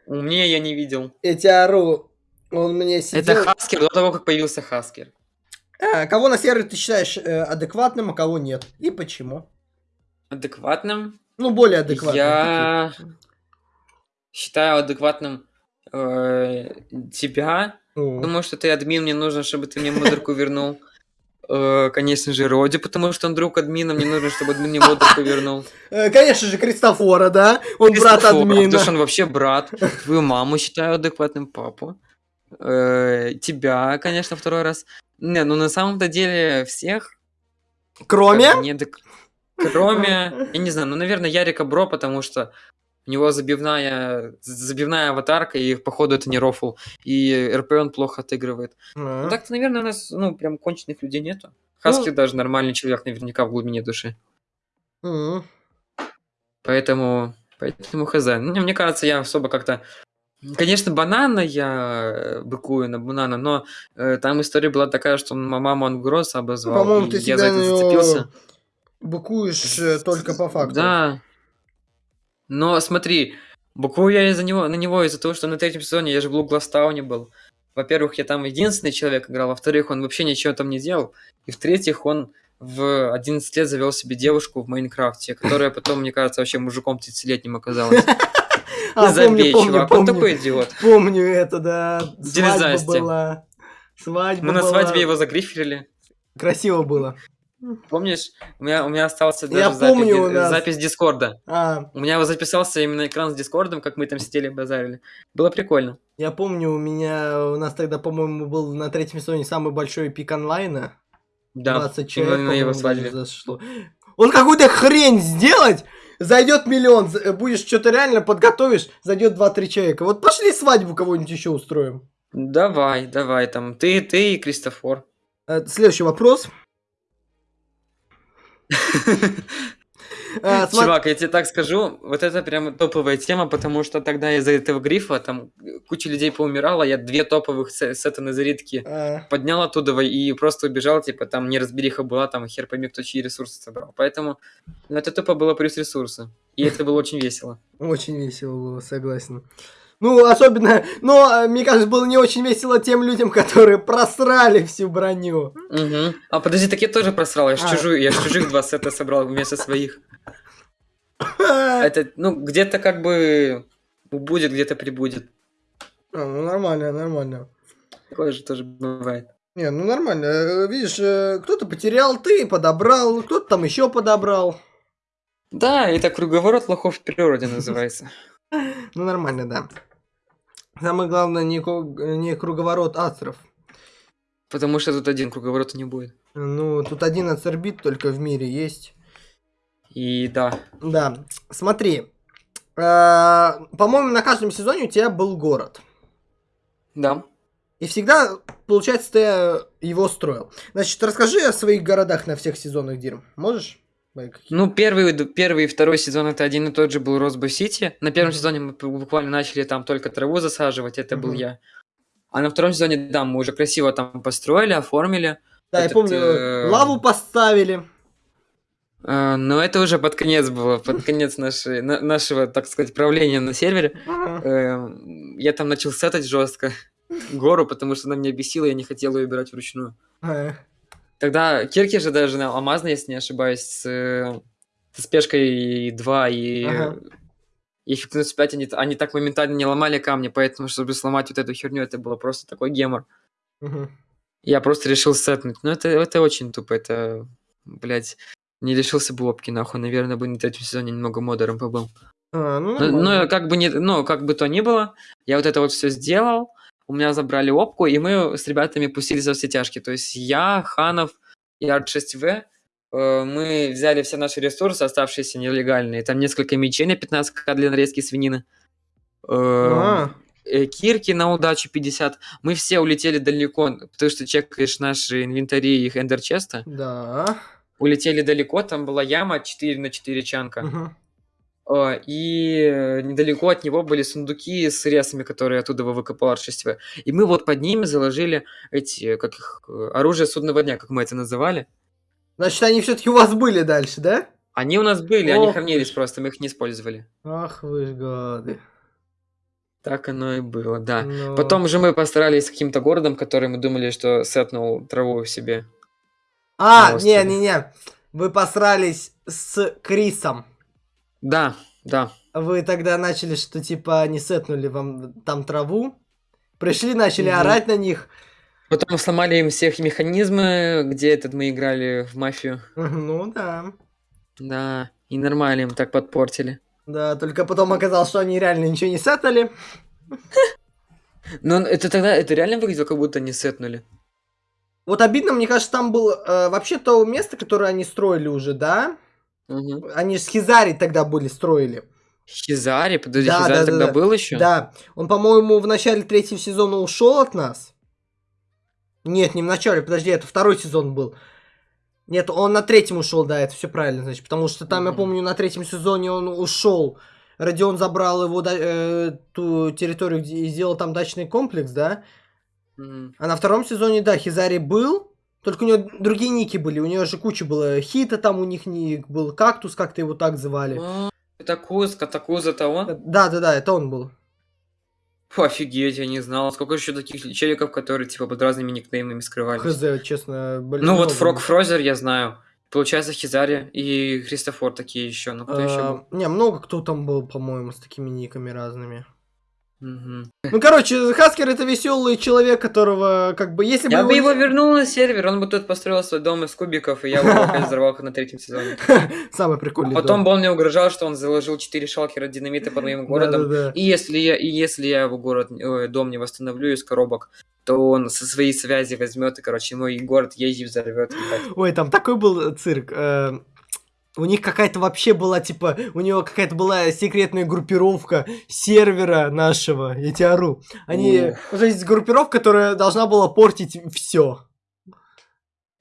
Мне я не видел. Я тебя ору. Он мне сидел... Это Хаскер до того, как появился Хаскер. А, кого на сервере ты считаешь э, адекватным, а кого нет? И почему? Адекватным? Ну, более адекватным. Я считаю адекватным э, тебя. О. Потому что ты админ, мне нужно, чтобы ты мне модерку вернул. Э, конечно же, Роди, потому что он друг админа, мне нужно, чтобы админ мне модерку вернул. Э, конечно же, Кристофора, да? Он брат админа. Потому что он вообще брат. Твою маму считаю адекватным папу. Э, тебя, конечно, второй раз. Не, ну на самом-то деле всех. Кроме? Не, так... Кроме, я не знаю, ну, наверное, Ярика Бро, потому что у него забивная, забивная аватарка, и походу это не рофл. И РП он плохо отыгрывает. Ну так-то, наверное, у нас, ну, прям конченых людей нету. Хаски ну... даже нормальный человек, наверняка в глубине души. Поэтому, поэтому хз. Ну, мне кажется, я особо как-то Конечно, банана я э, быкую на банана, но э, там история была такая, что маму он гроз обозвал, По-моему, ты я за это зацепился. Быкуешь э, только по факту. Да. Но смотри, буквую я из-за него, на него из-за того, что на третьем сезоне я же в Блу Гластауне был. Во-первых, я там единственный человек играл, во-вторых, он вообще ничего там не делал, и в-третьих, он в 11 лет завел себе девушку в Майнкрафте, которая потом, мне кажется, вообще мужиком 30-летним оказалась. А, Забей, помню, чувак, помню, он такой идиот. Помню это, да. Свадьба была. Свадьба Мы на свадьбе его загриферили. Красиво было. Помнишь, у меня, у меня остался даже Я запись, помню, нас... запись Дискорда. А. У меня записался именно экран с Дискордом, как мы там сидели базарили. Было прикольно. Я помню, у меня, у нас тогда, по-моему, был на третьем сезоне самый большой пик онлайна. Да, 20 человек, именно на его свадьбе. Зашло. Он какую-то хрень сделать, Зайдет миллион, будешь что-то реально подготовишь, зайдет 2-3 человека. Вот пошли свадьбу кого-нибудь еще устроим. Давай, давай, там, ты, ты и Кристофор. Э, следующий вопрос. А, Чувак, я тебе так скажу, вот это прям топовая тема, потому что тогда из-за этого грифа там куча людей поумирала, я две топовых сета на зарядке а. поднял оттуда и просто убежал, типа там неразбериха была, там хер пойми, кто чьи ресурсы собрал. Поэтому ну, это тупо было плюс ресурсы. И это было очень весело. Очень весело было, согласен. Ну, особенно, но, мне кажется, было не очень весело тем людям, которые просрали всю броню. Угу. А подожди, так я тоже просрал, я ж а. чужую, я ж чужих два сета собрал вместо своих. Это, ну, где-то как бы будет, где-то прибудет. А, ну нормально, нормально. Такое же тоже бывает. Не, ну нормально. Э, видишь, э, кто-то потерял, ты подобрал, кто-то там еще подобрал. Да, это круговорот лохов в природе называется. Ну нормально, да. Самое главное, не, не круговорот астров. Потому что тут один круговорот не будет. Ну, тут один ацербит только в мире есть. И да. Да. Смотри. Э, по-моему, на каждом сезоне у тебя был город. Да. И всегда, получается, ты его строил. Значит, расскажи о своих городах на всех сезонах, Дирм. Можешь? Ну, первый, первый и второй сезон это один и тот же был Росбо Сити. На первом mm-hmm. сезоне мы буквально начали там только траву засаживать, это mm-hmm. был я. А на втором сезоне, да, мы уже красиво там построили, оформили. Да, Этот, я помню, э... лаву поставили. Uh, но это уже под конец было, под конец нашей, на, нашего, так сказать, правления на сервере. Uh-huh. Uh, я там начал сетать жестко гору, потому что она меня бесила, я не хотел ее убирать вручную. Uh-huh. Тогда Кирки же даже на алмазной, если не ошибаюсь, с, с спешкой 2 и uh-huh. и эффективность 5, они, они так моментально не ломали камни, поэтому, чтобы сломать вот эту херню, это было просто такой гемор. Uh-huh. Я просто решил сетнуть. Но это, это очень тупо, это, блядь, не лишился бы опки, нахуй. Наверное, бы на третьем сезоне немного модером побыл. А, ну, но, но как бы не, ну, как бы то ни было, я вот это вот все сделал, у меня забрали опку, и мы с ребятами пустились во все тяжкие. То есть я, Ханов и Арт6В, э, мы взяли все наши ресурсы, оставшиеся нелегальные. Там несколько мечей на 15к для нарезки свинины. Э, а. Э, кирки на удачу 50. Мы все улетели далеко, потому что чекаешь наши инвентари их эндерчеста. Да улетели далеко, там была яма 4 на 4 чанка. Uh-huh. И недалеко от него были сундуки с ресами, которые оттуда выкопал Ар-6В. И мы вот под ними заложили эти, как их, оружие судного дня, как мы это называли. Значит, они все-таки у вас были дальше, да? Они у нас были, Ох они хранились вы. просто, мы их не использовали. Ах вы ж гады. Так оно и было, да. Но... Ну. Потом же мы постарались с каким-то городом, который мы думали, что сетнул траву в себе. А, не-не-не. Вы посрались с Крисом. Да, да. Вы тогда начали, что типа не сетнули вам там траву. Пришли, начали угу. орать на них. Потом сломали им всех механизмы, где этот мы играли в мафию. Ну да. Да, и нормально им так подпортили. Да, только потом оказалось, что они реально ничего не сетнули. Но это тогда, это реально выглядело, как будто не сетнули. Вот обидно, мне кажется, там было э, вообще то место, которое они строили уже, да? Угу. Они же Хизари тогда были, строили. Хизари? Подожди, да, Хизари да, тогда да, был еще? Да. Он, по-моему, в начале третьего сезона ушел от нас. Нет, не в начале, подожди, это второй сезон был. Нет, он на третьем ушел, да, это все правильно, значит, потому что там, mm я помню, на третьем сезоне он ушел. Родион забрал его э, ту территорию, где и сделал там дачный комплекс, да? А на втором сезоне, да, Хизари был, только у него другие ники были. У него же куча было хита, там у них ник был кактус, как-то его так звали. Это Кузка, это он? Да, да, да, это он был. Фу, офигеть, я не знал. Сколько еще таких челиков, которые типа под разными никнеймами скрывались? Хз, честно, блин. Ну вот Фрог Фрозер я знаю. Получается, Хизари и Христофор такие еще. Ну, кто еще был? Не, много кто там был, по-моему, с такими никами разными. Ну, короче, Хаскер это веселый человек, которого, как бы, если бы... Я бы его вернул на сервер, он бы тут построил свой дом из кубиков, и я бы опять взорвал на третьем сезоне. Самый прикольный а Потом бы он мне угрожал, что он заложил 4 шалкера динамита под моим городом, и если я, и если я его город, дом не восстановлю из коробок, то он со своей связи возьмет и, короче, мой город езжи взорвет. Ой, там такой был цирк. У них какая-то вообще была, типа, у него какая-то была секретная группировка сервера нашего, я тебя ору. Они, уже есть группировка, которая должна была портить все.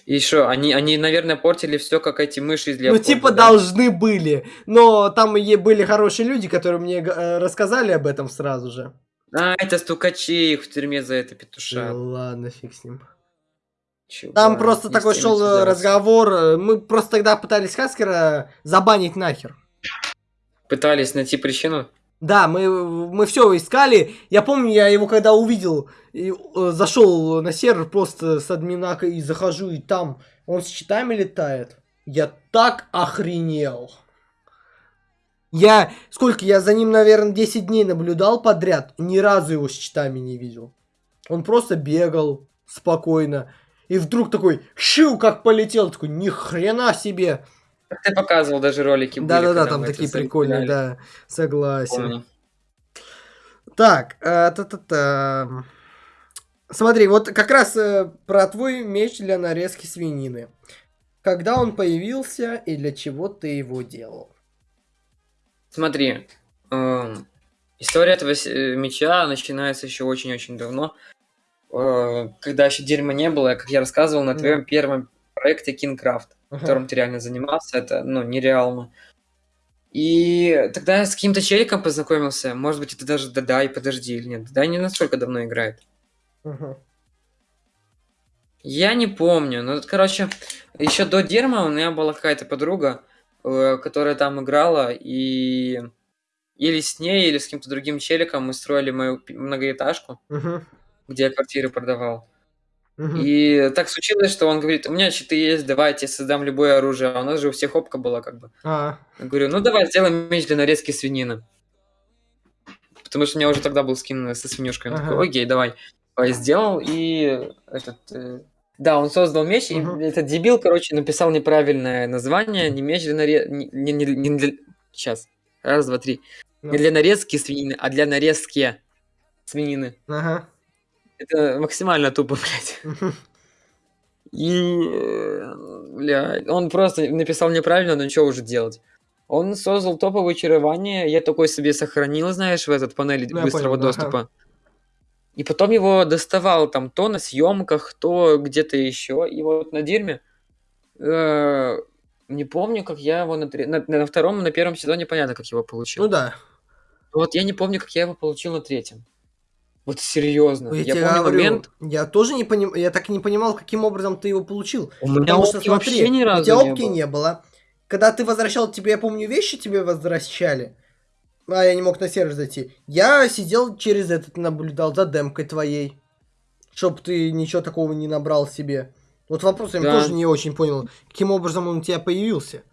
И что, они, они, наверное, портили все, как эти мыши из Ну, типа, да? должны были. Но там и были хорошие люди, которые мне э, рассказали об этом сразу же. А, это стукачи их в тюрьме за это петуша. Да, ладно, фиг с ним. Чего? Там просто не такой шел разговор. Мы просто тогда пытались Хаскера забанить нахер. Пытались найти причину? Да, мы, мы все искали. Я помню, я его когда увидел, и, э, зашел на сервер просто с админа и захожу, и там он с читами летает. Я так охренел. Я, сколько, я за ним, наверное, 10 дней наблюдал подряд, ни разу его с читами не видел. Он просто бегал спокойно. И вдруг такой, щу, как полетел, такой, ни хрена себе. Ты показывал даже ролики. Да-да-да, там такие прикольные, да, согласен. Помню. Так, э, та-та-та. Смотри, вот как раз э, про твой меч для нарезки свинины. Когда он появился и для чего ты его делал? Смотри, э, история этого э, меча начинается еще очень-очень давно. Э, когда еще дерьма не было, как я рассказывал на твоем первом проекте Kingcraft, ага. которым ты реально занимался, это, ну, нереально. И тогда я с каким-то челиком познакомился. Может быть, это даже Дадай, подожди, или нет. Дадай не настолько давно играет. Я не помню. Ну, короче, еще до Дерма у меня была какая-то подруга, э, которая там играла, и или с ней, или с каким-то другим челиком мы строили мою многоэтажку, угу. Где я квартиры продавал. Угу. И так случилось, что он говорит, у меня щиты есть, давайте создам любое оружие. А у нас же у всех опка была как бы. А. Я говорю, ну давай сделаем меч для нарезки свинины. Потому что у меня уже тогда был скин со свинюшкой. Он ага. такой, окей, давай. Я сделал, и этот... Э... Да, он создал меч, угу. и этот дебил, короче, написал неправильное название. Не меч для нарезки... Не, не, не, не для... Сейчас. Раз, два, три. Ну. Не для нарезки свинины, а для нарезки свинины. Ага. Это максимально тупо, блядь. И, бля, он просто написал неправильно, но что уже делать? Он создал топовое чарование, я такой себе сохранил, знаешь, в этот панели ну, быстрого понял, доступа. Ага. И потом его доставал там то на съемках, то где-то еще. И вот на Дирме э, не помню, как я его на, на, на втором, на первом сезоне понятно, как его получил. Ну да. Вот я не помню, как я его получил на третьем. Вот серьезно. Ну, я, я помню говорю, момент. Я тоже не понимаю, я так и не понимал, каким образом ты его получил. У меня Потому что, смотри, вообще ни разу у тебя опки не было. Когда ты возвращал тебе, я помню, вещи тебе возвращали. А я не мог на сервер зайти. Я сидел через этот, наблюдал за демкой твоей. Чтоб ты ничего такого не набрал себе. Вот вопрос я да. тоже не очень понял, каким образом он у тебя появился.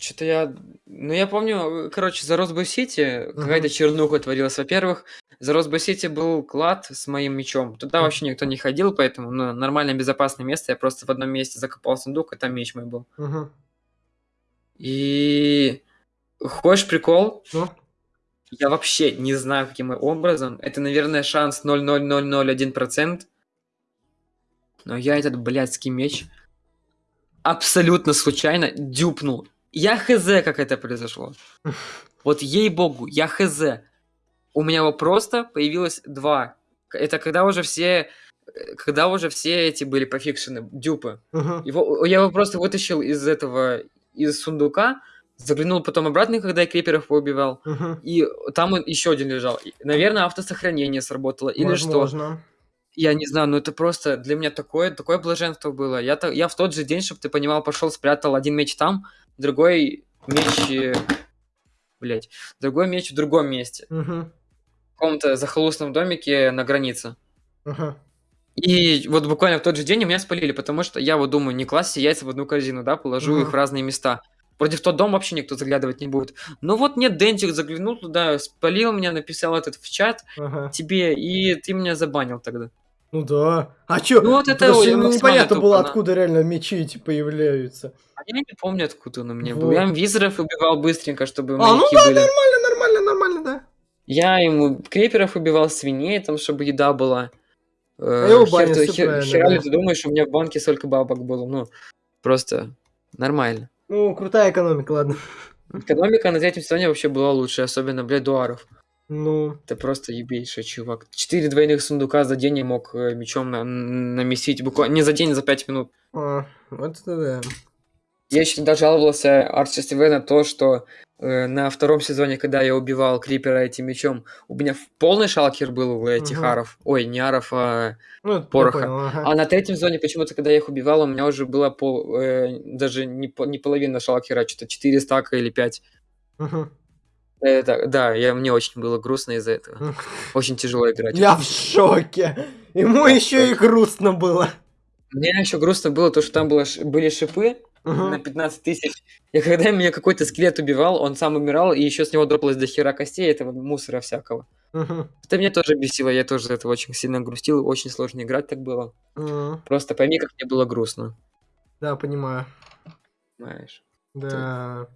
Что-то я... Ну, я помню, короче, за Росбой Сити угу. какая-то чернуха творилась. Во-первых, за Росбой Сити был клад с моим мечом. Туда вообще никто не ходил, поэтому ну, нормальное безопасное место. Я просто в одном месте закопал сундук, и там меч мой был. Угу. И... Хочешь прикол? Ну? Я вообще не знаю, каким образом. Это, наверное, шанс 0,0001%. Но я этот блядский меч абсолютно случайно дюпнул я хз, как это произошло. Вот ей-богу, я хз. У меня его просто появилось два. Это когда уже все когда уже все эти были пофикшены, дюпы. Uh-huh. Его, я его просто вытащил из этого, из сундука, заглянул потом обратно, когда я криперов поубивал, uh-huh. и там он еще один лежал. Наверное, автосохранение сработало, или Возможно. что. Я не знаю, но это просто для меня такое, такое блаженство было. Я, я в тот же день, чтобы ты понимал, пошел, спрятал один меч там, другой меч... Э, Блять. Другой меч в другом месте. Угу. В каком-то захолустном домике на границе. Угу. И вот буквально в тот же день меня спалили, потому что я вот думаю, не класть яйца в одну корзину, да, положу угу. их в разные места. Вроде в тот дом вообще никто заглядывать не будет. Ну вот нет, Дентик заглянул туда, спалил меня, написал этот в чат ага. тебе, и ты меня забанил тогда. Ну да. А чё? Ну вот это непонятно было, тупо, откуда реально мечи эти появляются. А я не помню, откуда он у меня вот. был. Я визоров убивал быстренько, чтобы А, ну да, были. нормально, нормально, нормально, да. Я ему креперов убивал, свиней, там, чтобы еда была. А я хер, ты, хер, хера да. ты думаешь, у меня в банке столько бабок было? Ну, просто нормально. Ну, крутая экономика, ладно. Экономика на третьем сезоне вообще была лучше, особенно, блядь, дуаров. Ну. Это просто ебейший чувак. Четыре двойных сундука за день я мог э, мечом на намесить буквально не за день, а за пять минут. А, вот это да. Я еще тогда жаловался Арчи ТВ на то, что э, на втором сезоне, когда я убивал Крипера этим мечом, у меня полный шалкер был у этих угу. аров. Ой, не аров, а ну, пороха. Понял, ага. А на третьем сезоне почему-то, когда я их убивал, у меня уже было пол, э, даже не, не половина шалкера, что-то 4 стака или 5. Угу. Это, да, я, мне очень было грустно из-за этого. Очень тяжело играть. Я в шоке. Ему еще и грустно было. Мне еще грустно было то, что там было, были шипы, на 15 тысяч. И когда меня какой-то скелет убивал, он сам умирал, и еще с него дропалось до хера костей, этого мусора всякого. Это меня тоже бесило, я тоже этого очень сильно грустил, очень сложно играть так было. Просто пойми, как мне было грустно. Да, понимаю. Понимаешь. Да.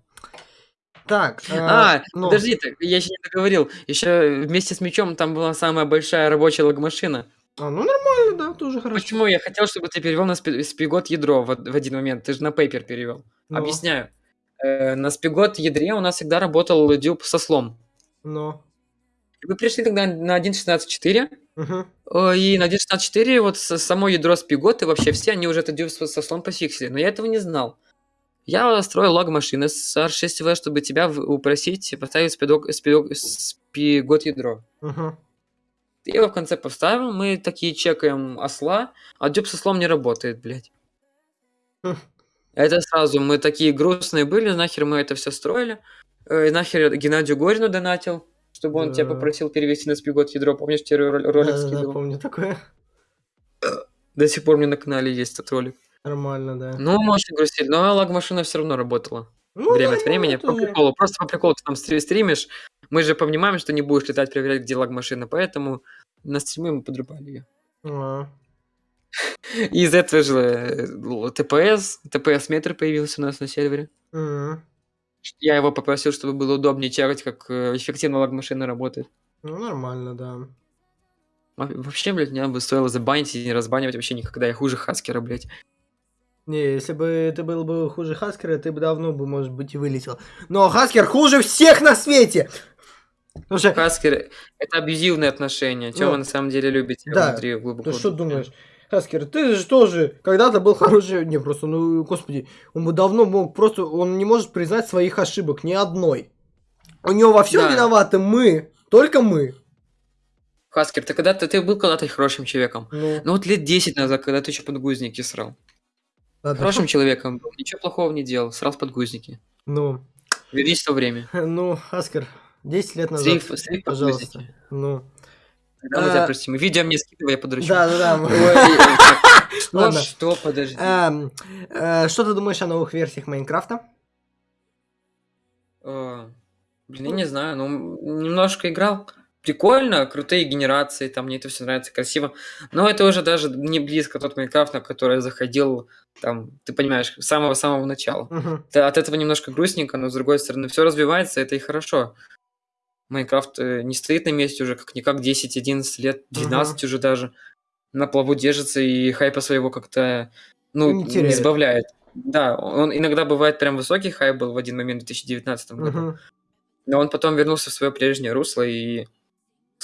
Так, А, ну, подожди, так, я еще не договорил. Еще вместе с мечом там была самая большая рабочая логмашина. А, ну нормально, да, тоже хорошо. Почему я хотел, чтобы ты перевел на спи- спигот ядро в, в один момент? Ты же на пейпер перевел. Ну, Объясняю. Э, на спигот ядре у нас всегда работал дюб со слом. Ну, Вы пришли тогда на 1.16.4, мгм. э, и на 1.16.4 вот само ядро спигот и вообще все, они уже это дюб со, слом пофиксили. Но я этого не знал. Я строил лог машины с R6V, чтобы тебя упросить поставить спидок, спидок- спигот ядро. Мгм. Ты его в конце поставил, мы такие чекаем осла, а дюб со слом не работает, блядь. Хм. Это сразу, мы такие грустные были, нахер мы это все строили. Э, нахер Геннадию Горину донатил, чтобы он тебя Да. попросил перевести на спигот ядро. Помнишь, тебе ролик, Да-да-да, скидывал? помню такое. До сих пор меня на канале есть этот ролик. Нормально, да. Ну, может, и грустить, но лагмашина все равно работала. Ну, Время да, от времени. По приколу. Просто по приколу ты там стри- стримишь. Мы же понимаем, что не будешь летать, проверять, где лагмашина, поэтому на стриме мы подрубали ее. А, И из этого же э, ТПС, ТПС-метр появился у нас на сервере. Я его попросил, чтобы было удобнее чекать, как э, эффективно лагмашина работает. Ну, нормально, да. Во- Вообще, блядь, мне бы стоило забанить и не разбанивать вообще никогда. Я хуже Хаскера, блядь. Не, если бы ты был бы хуже Хаскера, ты бы давно бы, может быть, и вылетел. Но Хаскер хуже всех на свете! Слушай, Хаскер — это абьюзивные отношения. Чем Ну, на самом деле любите да. внутри глубоко? ты что думаешь? Хаскер, ты же тоже когда-то был хороший... Не, просто, ну, господи, он бы давно мог просто... Он не может признать своих ошибок, ни одной. У него во всем Да. виноваты мы, только мы. Хаскер, ты когда-то ты был когда-то хорошим человеком. Ну, Ну вот лет 10 назад, когда ты еще подгузники срал. Ладно. Хорошим человеком был, ничего плохого не делал, срал подгузники. Ну, Вернись в то время. ну, Хаскер, 10 лет назад, Срив, срив пожалуйста. подгузники. Ну, Тогда мы тебя А, простим. Видео мне скидывай, я подручу. да-да-да. Ой, э, так, Что, что, подожди. Эм, э, Что ты думаешь о новых версиях Майнкрафта? Э, Блин, я не знаю, ну, немножко играл. Прикольно, крутые генерации, там мне это все нравится, красиво. Но это уже даже не близко тот Майнкрафт, на который я заходил, там, ты понимаешь, с самого-самого начала. Мгм. Да, от этого немножко грустненько, но с другой стороны, все развивается, это и хорошо. Майнкрафт э, не стоит на месте уже как-никак 10-11 лет, 12 уже даже. На плаву держится и хайпа своего как-то, ну, Не не, сбавляет. Да, он иногда бывает прям высокий хайп был в один момент в 2019 году. Мгм. Но он потом вернулся в свое прежнее русло и,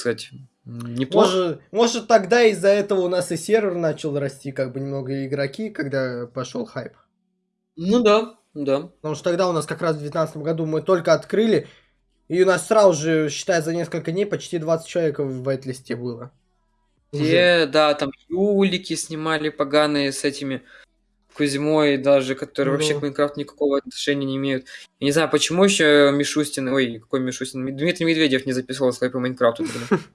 кстати, неплохо. Может, может, тогда из-за этого у нас и сервер начал расти, как бы немного игроки, когда пошел хайп. Ну да, да. Потому что тогда у нас как раз в 2019 году мы только открыли, и у нас сразу же, считай, за несколько дней почти 20 человек в вайт-листе было. Те, да, там юлики снимали поганые с этими Кузьмой даже, которые вообще Ну. к Майнкрафту никакого отношения не имеют. Я не знаю, почему еще Мишустин, ой, какой Мишустин, Дмитрий Медведев не записывал свои по Майнкрафту.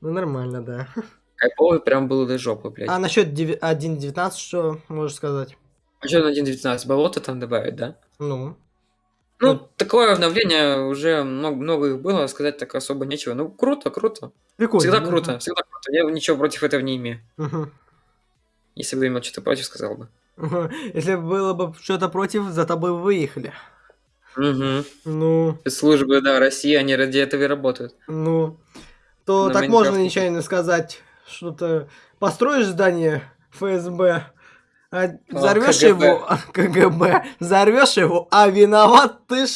Ну, нормально, да. Кайповый прям был до жопы, блядь. А насчет деви- 1.19 что можешь сказать? А что на 1.19? Болото там добавить, да? Ну, Ну, Ну. такое обновление уже много, много их было, сказать так особо нечего. Ну, круто, круто. прикольно. Всегда да? круто, всегда круто. Я ничего против этого не имею. Мгм. Если бы имел что-то против, сказал бы. Если было бы что-то против, за тобой выехали. Угу. Ну, Спецслужбы, да, России, они ради этого и работают. ну, то На так можно нечаянно сказать, что-то построишь здание ФСБ, а взорвешь КГБ. его, КГБ, взорвешь его, а виноват ты ж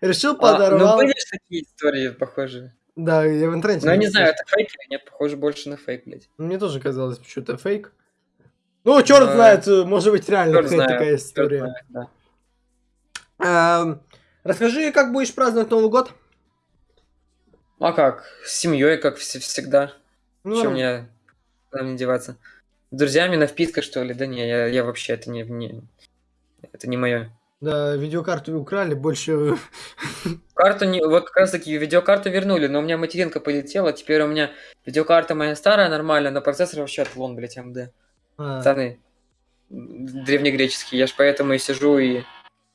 решил А, подорвал. ну, были же такие истории похожие. Да, я в интернете. Но я не знаю, это фейк или нет, похоже больше на фейк, блядь. Мне тоже казалось, что это фейк. Ну, черт Да. знает, может быть, реально какая-то знает, такая история. знает, да. Эм, Расскажи, как будешь праздновать Новый год? А как? С семьей, как вс- всегда. Ну, Чем мне куда мне деваться? С друзьями на впитках, что ли? Да не, я, я вообще это не, не- это не мое. Да, видеокарту украли, больше... Карту не, вот как раз таки видеокарту вернули, но у меня материнка полетела, теперь у меня видеокарта моя старая, нормальная, но процессор вообще отлон, блядь, МД. А, Пацаны, древнегреческий. Я ж поэтому и сижу и...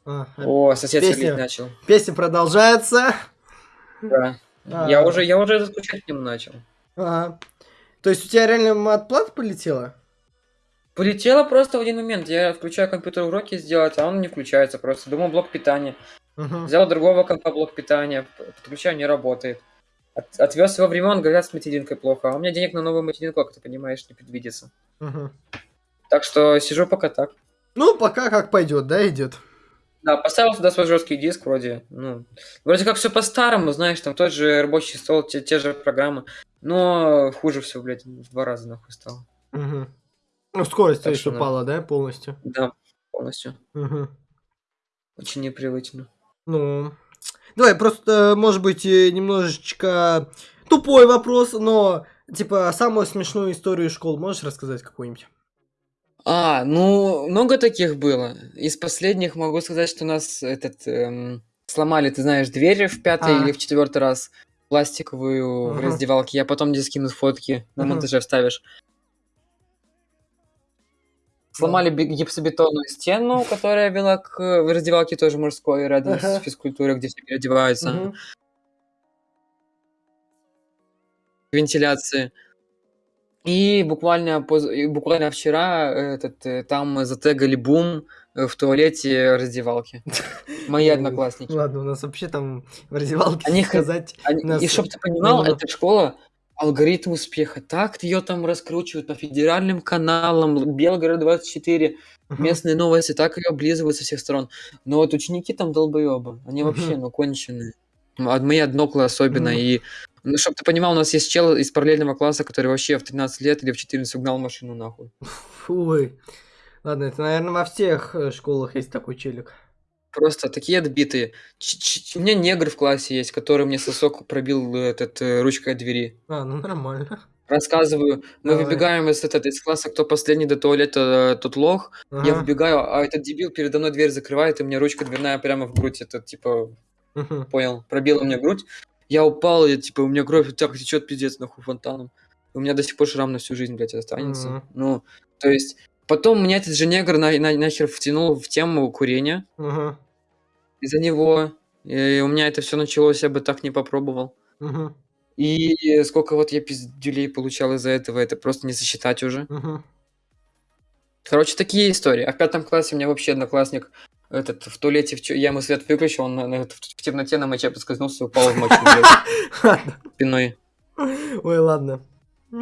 А, О, сосед Песня. начал. Песня продолжается. Да. А, Я уже, я уже скучать к нему начал. ага. То есть у тебя реально отплата полетела? Полетело просто в один момент. Я включаю компьютер уроки сделать, а он не включается просто. Думал, блок питания. Мгм. Взял другого компа блок питания, подключаю, не работает. От- отвез его в ремонт, говорят, с материнкой плохо. А у меня денег на новую материнку, как ты понимаешь, не предвидится. Мгм. Так что сижу пока так. Ну, пока как пойдет, да, идет. Да, поставил туда свой жесткий диск вроде. Ну, вроде как все по-старому, знаешь, там тот же рабочий стол, те, те же программы. Но хуже все, блядь, в два раза нахуй стало. Мгм. Ну, скорость Так что да. упала, да, полностью? Да, полностью. Мгм. Очень непривычно. Ну, давай, просто, может быть, э, немножечко тупой вопрос, но, типа, самую смешную историю школ можешь рассказать какую-нибудь? А, ну, много таких было. Из последних могу сказать, что у нас этот эм, сломали, ты знаешь, дверь в пятый А. или в четвертый раз пластиковую в Ага. раздевалке. Я потом тебе скину фотки, на Ага. монтаже вставишь. Сломали гипсобетонную стену, которая вела к э, раздевалке тоже мужской, рядом Ага. с физкультурой, где все переодеваются. Мгм. Вентиляции. И буквально, поз- и буквально вчера этот, э, там затегали бум э, в туалете раздевалки. Мои Ну, одноклассники. Ладно, у нас вообще там в раздевалке Они сказать... Они- нас- и чтоб ты понимал, эта школа алгоритм успеха. Так ее там раскручивают по федеральным каналам, Белгород 24, Мгм. местные новости, так ее облизывают со всех сторон. Но вот ученики там долбоебы. Они Мгм. вообще, ну, конченые. М, а Мои одноклы особенно. Мгм. И, ну, чтоб ты понимал, у нас есть чел из параллельного класса, который вообще в 13 лет или в 14 угнал машину нахуй. Ой. Ладно, это, наверное, во всех э, школах есть такой челик. Просто такие отбитые. Ч- ч- У меня негр в классе есть, который мне сосок пробил э, этот э, ручкой от двери. А, ну нормально. Рассказываю. Мы Давай. выбегаем из, этот, из класса, кто последний до туалета, э, тот лох. Я Ага. выбегаю, а этот дебил передо мной дверь закрывает, и мне ручка дверная прямо в грудь. Это типа, Мгм. понял, пробила мне грудь. Я упал, и типа у меня кровь так течет пиздец нахуй фонтаном. У меня до сих пор шрам на всю жизнь, блядь, останется. Мгм. Ну, то есть, потом меня этот же негр на, на- начал втянул в тему курения. Ага. Из-за него и у меня это все началось, я бы так не попробовал. И сколько вот я пиздюлей получал из-за этого, это просто не сосчитать уже. Короче, такие истории. А в пятом классе у меня вообще одноклассник этот в туалете, в чё- я ему свет выключил, он на- на- в, в темноте на моче поскользнулся и упал в мочу спиной. Ой, ладно.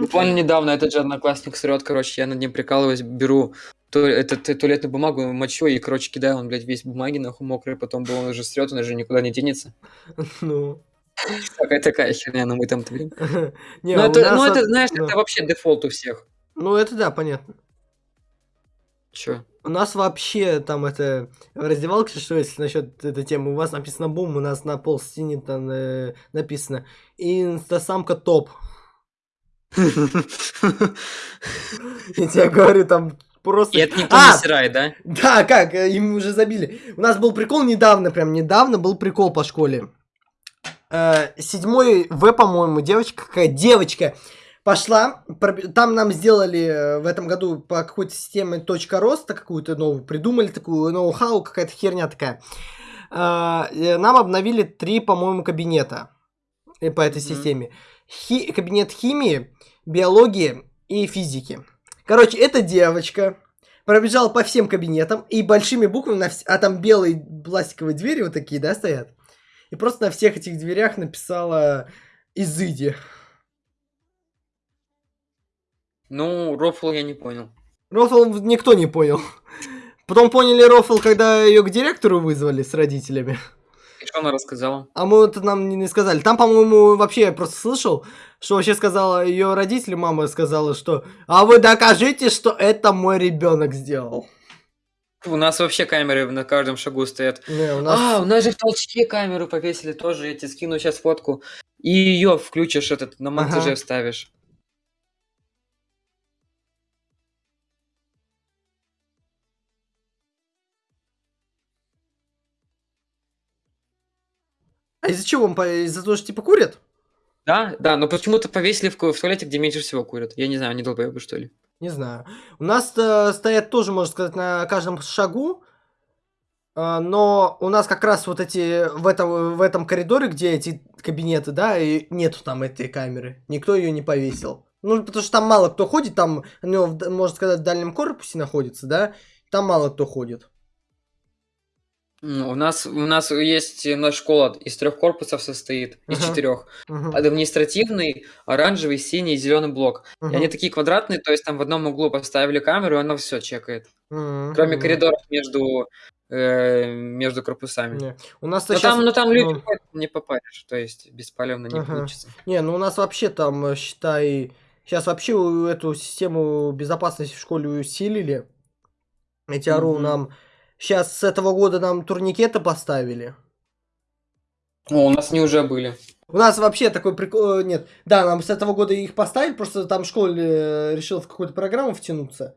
Буквально недавно этот же одноклассник срет, короче, я над ним прикалываюсь, беру ту- этот, туалетную бумагу, мочу и, короче, кидаю, он, блядь, весь в бумаге, нахуй мокрый, потом был, он уже срет, он уже никуда не денется. Ну. Такая такая херня, но мы там творим. Не, Ну, это, ну, это, знаешь, это вообще дефолт у всех. Ну, это да, понятно. Чё? У нас вообще там это в раздевалке, что если насчет этой темы, у вас написано бум, у нас на пол стене там э, написано инстасамка топ. Я тебе говорю, там просто... И это никто А! не стирает, да? Да, как, им уже забили. У нас был прикол недавно, прям недавно был прикол по школе. Э, Седьмой В, по-моему, девочка, какая девочка пошла, там нам сделали э, в этом году по какой-то системе точка роста какую-то новую, придумали такую ноу-хау, какая-то херня такая. Э, Нам обновили три, по-моему, кабинета по этой Мгм. системе. Хи- кабинет химии, биологии и физики. Короче, эта девочка пробежала по всем кабинетам и большими буквами, на вс- а там белые пластиковые двери вот такие, да, стоят. И просто на всех этих дверях написала «Изыди». Ну, рофл я не понял. Рофл никто не понял. Потом поняли Рофл, когда ее к директору вызвали с родителями. И что она рассказала? А мы это нам не, не сказали. Там, по-моему, вообще я просто слышал, что вообще сказала ее родители, мама сказала, что «А вы докажите, что это мой ребенок сделал». У нас вообще камеры на каждом шагу стоят. Не, у нас... А, у нас же в толчке камеру повесили тоже. Я тебе скину сейчас фотку. И ее включишь этот, на монтаже Ага. вставишь. А из-за чего? Он по- Из-за того, что типа курят? Да, да, но почему-то повесили в, в туалете, где меньше всего курят. Я не знаю, они долбоебы, что ли. Не знаю. У нас э, стоят тоже, можно сказать, на каждом шагу. Э, но у нас как раз вот эти в этом, в этом коридоре, где эти кабинеты, да, и нету там этой камеры. Никто ее не повесил. Ну, потому что там мало кто ходит, там, ну, можно сказать, в дальнем корпусе находится, да, там мало кто ходит. У нас, у нас есть наша школа из трех корпусов состоит, из Ага. четырех. Мгм. Административный, оранжевый, синий и зеленый блок. И Мгм. они такие квадратные, то есть там в одном углу поставили камеру, и она все чекает. Мгм. Кроме Мгм. коридоров между, э, между корпусами. Не. У нас Но сейчас... там, ну там люди ну, ходят, не попаришь, то есть беспалевно не Ага. получится. Не, ну у нас вообще там, э, считай, сейчас вообще у- эту систему безопасности в школе усилили. Эти ору Мгм. нам сейчас с этого года нам турникеты поставили. О, у нас они уже были. У нас вообще такой прикол... э, Нет, да, нам с этого года их поставили, просто там в школе э, решил в какую-то программу втянуться.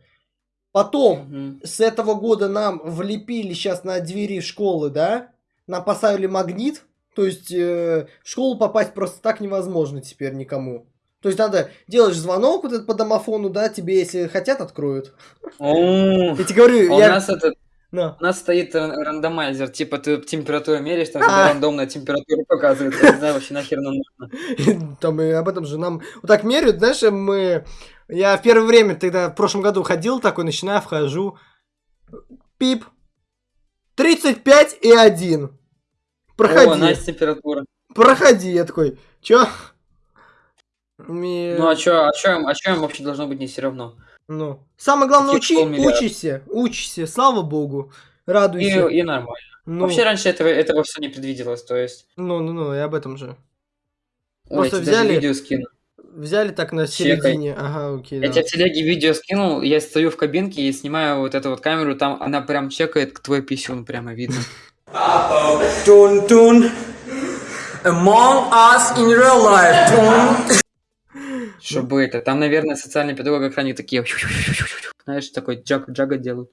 Потом, Мгм. с этого года нам влепили сейчас на двери школы, да? Нам поставили магнит, то есть э, в школу попасть просто так невозможно теперь никому. То есть надо делаешь звонок вот этот по домофону, да, тебе если хотят откроют. Я тебе говорю, а у я... нас этот На. У нас стоит ран- рандомайзер, типа ты температуру меряешь, там А. рандомная температура показывает. Я не знаю вообще нахер нам нужно. Там и об этом же нам вот так меряют, знаешь, мы... Я в первое время тогда в прошлом году ходил такой, начинаю, вхожу. Пип. 35 и 1. Проходи. О, Настя температура. Проходи. Я такой, чё? Ми- Ну а чё, а чё, а чё им вообще должно быть не все равно? Ну. Самое главное, учи, учишься, учишься, слава богу. Радуйся. И, и нормально. Ну, Вообще раньше этого, этого все не предвиделось, то есть... ну, ну, ну, и об этом же. Ой, я Просто тебе даже взяли- видео скину. Взяли так на Чекай. середине. Ага, окей, Я да. тебе в телеге видео скинул, я стою в кабинке и снимаю вот эту вот камеру, там она прям чекает твой писюн, прямо видно. Among us in real life. Dun. Чтобы это, там, наверное, социальный педагог экране такие, знаешь, такой джаг, джага делают,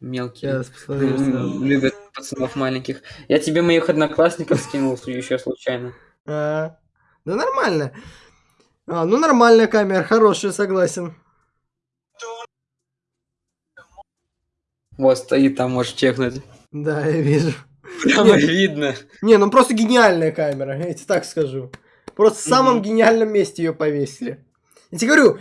мелкие. Любят пацанов маленьких. Я тебе моих одноклассников скинул еще случайно. Да нормально. А, ну нормальная камера, хорошая, согласен. Вот стоит там, можешь чекнуть. Да, я вижу. Прямо Нет. видно. Не, ну просто гениальная камера, я тебе так скажу. Просто в самом гениальном месте ее повесили. Я тебе говорю,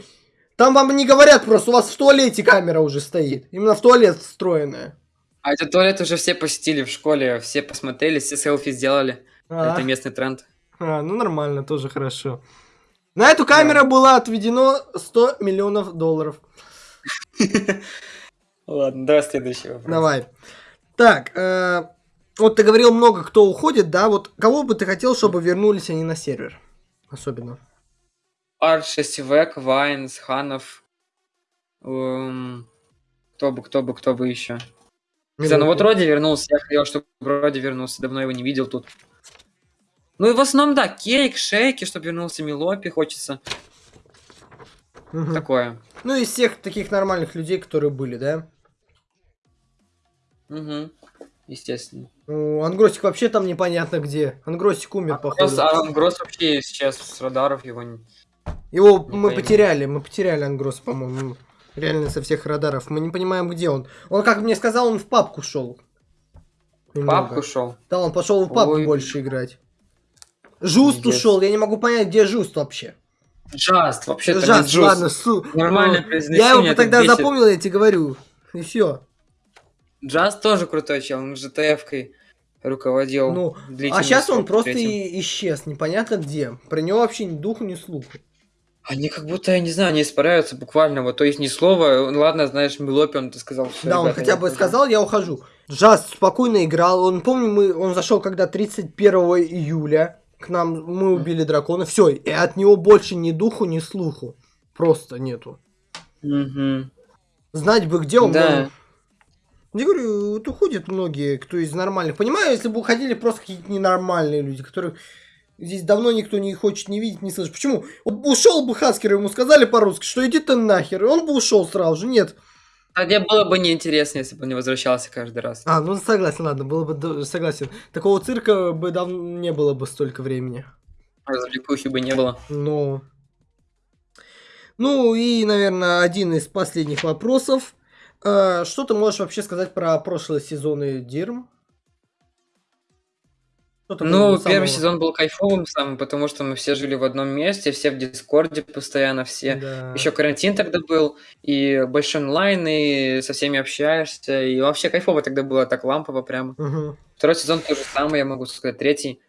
там вам не говорят просто, у вас в туалете камера уже стоит. Именно в туалет встроенная. А этот туалет уже все посетили в школе, все посмотрели, все селфи сделали. А, Это местный тренд. а, ну нормально, тоже хорошо. На эту камеру было отведено 100 миллионов долларов. Ладно, давай следующий вопрос. Давай. Так, э, вот ты говорил много, кто уходит, да? Вот кого бы ты хотел, чтобы вернулись они на сервер? Особенно. Арш, Сивек, Вайнс, Ханов. эм, Кто бы, кто бы, кто бы еще. Не знаю, ну вот Роди вернулся, я хотел, чтобы Роди вернулся, давно его не видел тут. Ну и в основном, да, Кейк, Шейки, чтобы вернулся Милопи, хочется. Мгм. Такое. Ну, из всех таких нормальных людей, которые были, да? Угу. Естественно. Ну, Ангросик вообще там непонятно где. Ангросик умер, походу. Просто Алан Гросс вообще сейчас с радаров его не... Его не мы пойму. потеряли, мы потеряли Ангрос, по-моему. Реально со всех радаров. Мы не понимаем, где он. Он, как мне сказал, он в папку шел. Папку шел. Да, он пошел в папку Ой. больше играть. Жуст Пиздец. ушел, я не могу понять, где Жуст вообще. Джаст, вообще-то Жаст, не Джуз. ладно, су. Нормальное Ну, Я его тогда бесит. запомнил, я тебе говорю. И все. Джаз тоже крутой чел, он ЖТФ-кой руководил. Ну, А сейчас он просто и исчез, непонятно где. Про него вообще ни духу, ни слуху. Они как будто, я не знаю, они испаряются буквально. Вот, то есть ни слова. Ладно, знаешь, Милопи, он это сказал. «Всё, Да, он ребята, хотя я бы ухожу». сказал, я ухожу. Джаз спокойно играл. Он, помню, мы, он зашел когда 31 июля. К нам мы убили дракона. Все, и от него больше ни духу, ни слуху. Просто нету. Мгм. Знать бы, где он. Да. но- Я говорю, вот уходят многие, кто из нормальных. Понимаю, если бы уходили просто какие-то ненормальные люди, которых здесь давно никто не хочет не видеть, не слышать. Почему? Вот ушел бы Хаскер, ему сказали по-русски, что иди ты нахер, и он бы ушел сразу же. Нет. Тогда было бы неинтересно, если бы он не возвращался каждый раз. А, ну согласен, ладно, было бы согласен. Такого цирка бы давно не было бы столько времени. Развлекухи бы не было. Но. Ну и, наверное, один из последних вопросов. Э, Что ты можешь вообще сказать про прошлые сезоны Дирм? Ну, было первый самого? сезон был кайфовым самым, потому что мы все жили в одном месте, все в Дискорде постоянно, все. Да. Еще карантин тогда был, и большой онлайн, и со всеми общаешься, и вообще кайфово тогда было, так лампово прямо. Мгм. Второй сезон то же самое, я могу сказать, третий.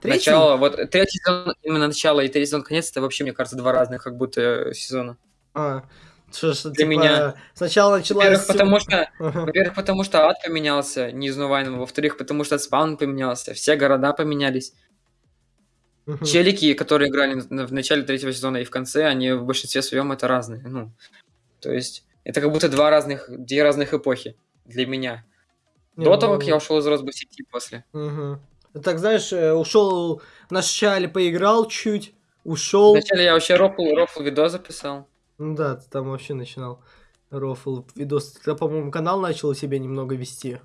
Третий? Начало, вот третий сезон, именно начало и третий сезон конец, это вообще, мне кажется, два разных как будто э, сезона. А, что ж, Для типа, меня. Сначала началась... Во-первых, потому что, Ага. во-первых, потому что ад поменялся, не из Нувайна, во-вторых, потому что спаун поменялся, все города поменялись. Челики, которые играли в начале третьего сезона и в конце, они в большинстве своем это разные. Ну, то есть, это как будто два разных, две разных эпохи для меня. Не, До того, как ну, я ушел из Росбой сети после. мгм. Так, знаешь, э, ушел в начале, поиграл чуть, ушел. Вначале я вообще рофл, рофл видос записал. Ну да, ты там вообще начинал рофл видос. Ты, по-моему, канал начал у себя немного вести.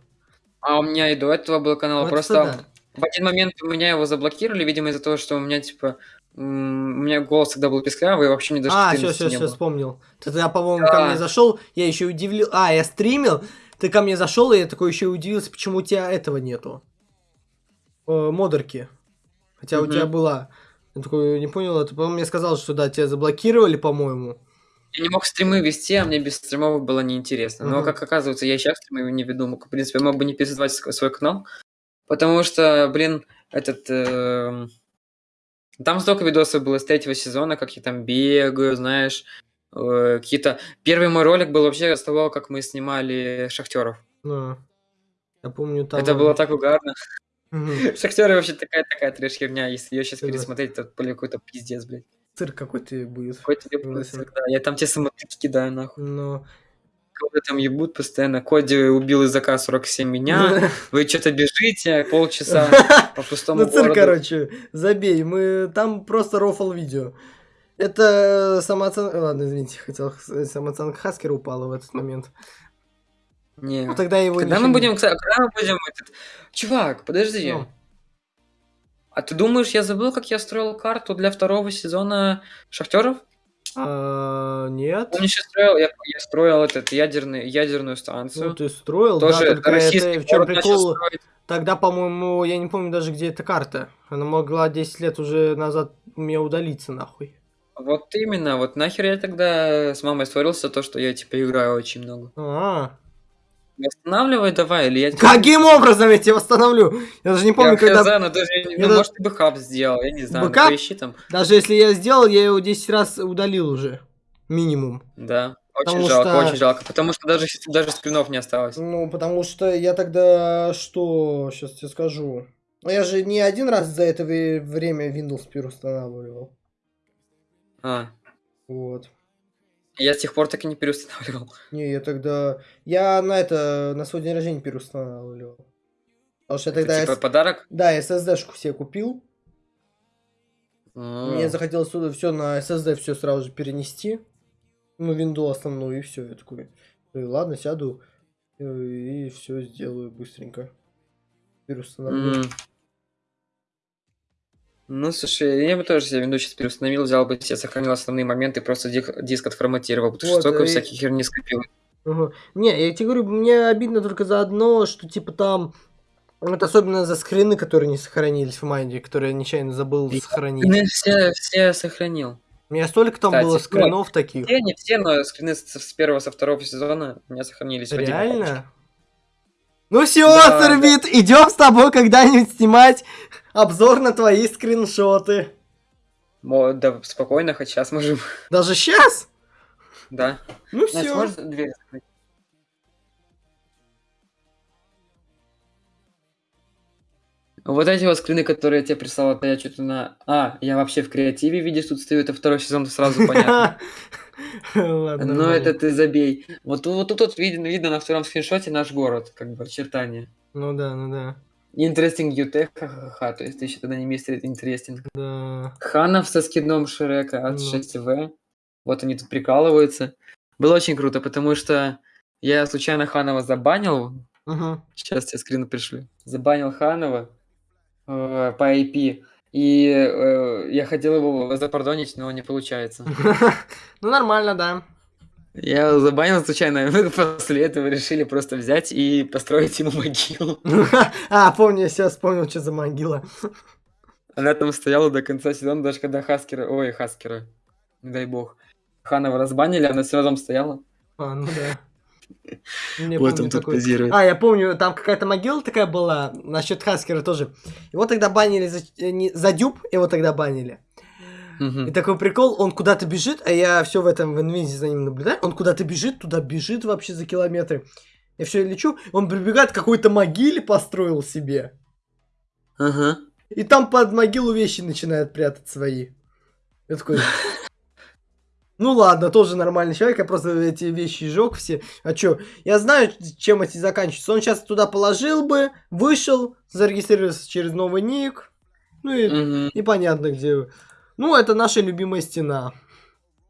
А у меня и до этого был канал. Вот Просто это в один момент у меня его заблокировали, видимо, из-за того, что у меня, типа, у меня голос тогда был песклявый, и вообще мне даже А, все, 14 все, не все, вспомнил. Ты тогда, по-моему, ко Да. мне зашел, я еще удивил. А, я стримил, ты ко мне зашел, и я такой еще удивился, почему у тебя этого нету. Э, модерки. Хотя у Мгм. тебя была. Я такой не понял, ты, по-моему, мне сказал, что да, тебя заблокировали, по-моему. Я не мог стримы вести, а мне без стримов было неинтересно. Но, Мгм. как оказывается, я и сейчас стримы не веду. Мог, В принципе, мог бы не пересоздавать ск- свой канал. Потому что, блин, этот... эм, Там столько видосов было с третьего сезона, как я там бегаю, знаешь, э, какие-то... Первый мой ролик был вообще с того, как мы снимали шахтеров. Ну, я помню там... Это было так угарно. Мгм. Шахтеры вообще такая такая трэш херня. Если ее сейчас Да. пересмотреть, то блин, какой-то пиздец, блядь. Цирк какой-то будет. Какой-то Согласен. ебаный да. Я там те самотыки кидаю, нахуй. Но... Кого там ебут постоянно. Коди убил из АК 47 меня. Вы что-то бежите полчаса по пустому Ну, цирк, короче, забей. Мы там просто рофл видео. Это самооценка... Ладно, извините, хотел х- самооценка Хаскера упала в этот момент. Не. Ну, тогда его Когда мы будем, когда мы будем. Чувак, подожди. Ну. А ты думаешь, я забыл, как я строил карту для второго сезона Шахтеров? А, нет. Помнишь, я строил, я, я строил этот ядерный, ядерную станцию. Ну, ты строил, Тоже да, только это, в чем прикол? Тогда, по-моему, я не помню даже, где эта карта. Она могла 10 лет уже назад у меня удалиться, нахуй. Вот именно, вот нахер я тогда с мамой ссорился, то, что я типа играю очень много. А, Восстанавливай давай, или я Каким образом я тебя восстановлю? Я даже не помню, я когда... хз, ну, даже, Я ну, да- может, ты бы хаб сделал, я не знаю, ну, Бэкап? поищи там. Даже если я сделал, я его 10 раз удалил уже. Минимум. Да, очень Потому жалко, что- очень жалко, потому что даже, даже скринов не осталось. Ну, потому что я тогда что, сейчас тебе скажу. Ну, Я же не один раз за это время Windows переустанавливал. А, Вот. Я с тех пор так и не переустанавливал. Не, я тогда... Я на это, на свой день рождения переустанавливал. Потому что я тогда... типа S- подарок? Да, SSD-шку себе купил. А, Мне захотелось сюда все на SSD все сразу же перенести. Ну, винду основную, и все. Я такой, «Э, ладно, сяду э, и все сделаю быстренько. Переустановлю. м. Ну, слушай, я бы тоже себе винду сейчас переустановил, взял бы себе, сохранил основные моменты, просто дик- диск отформатировал, потому Вот, что столько и- всяких херни скопил. Ага. Не, я тебе говорю, мне обидно только за одно, что типа там... Вот особенно за скрины, которые не сохранились в майне, которые я нечаянно забыл И- сохранить. Ну, все, все сохранил. У меня столько там Кстати, было вот. скринов таких. Все, не все, но скрины с, с первого, со второго сезона у меня сохранились. Реально? Ну все, Да, Цербит, идем с тобой когда-нибудь снимать обзор на твои скриншоты. Мо- Да, спокойно, хоть сейчас можем. Даже сейчас? Да. Ну все. можешь дверь закрыть? Вот эти вот скрины, которые я тебе прислал, это я что-то на... А, я вообще в креативе, видишь, тут стою, это второй сезон, сразу понятно. Ладно. Но это ты забей. Вот тут вот тут вот видно, видно на втором скриншоте наш город, как бы очертания. Ну да, ну да. Interesting UT, ха-ха-ха, то есть ты еще тогда не мистер интересен. Да. Ханов со скидном Шрека от Ну. 6В. Вот они тут прикалываются. Было очень круто, потому что я случайно Ханова забанил. Мгм. Сейчас тебе скрины пришли. Забанил Ханова э, по IP. И э, я хотел его запардонить, но не получается. Ну, нормально, да. Я забанил случайно. Мы после этого решили просто взять и построить ему могилу. А, помню, я сейчас вспомнил, что за могила. Она там стояла до конца сезона, даже когда Хаскера... Ой, Хаскера. Не дай бог. Ханова разбанили, она все равно стояла. А, ну да. Не Вот помню тут такой. позирует. А, я помню, там какая-то могила такая была, насчет Хаскера тоже. Его тогда банили за, э, не- за дюб, его тогда банили. И Мгм. такой прикол, он куда-то бежит, а я все в этом в инвизе за ним наблюдаю. Он куда-то бежит, туда бежит вообще за километры. Я все лечу, он прибегает к какой-то могиле построил себе. Ага. И там под могилу вещи начинает прятать свои. Я такой... Ну ладно, тоже нормальный человек, я просто эти вещи сжег все. А чё, я знаю, чем эти заканчиваются. Он сейчас туда положил бы, вышел, зарегистрировался через новый ник. Ну и Мгм. непонятно где. Ну, это наша любимая стена.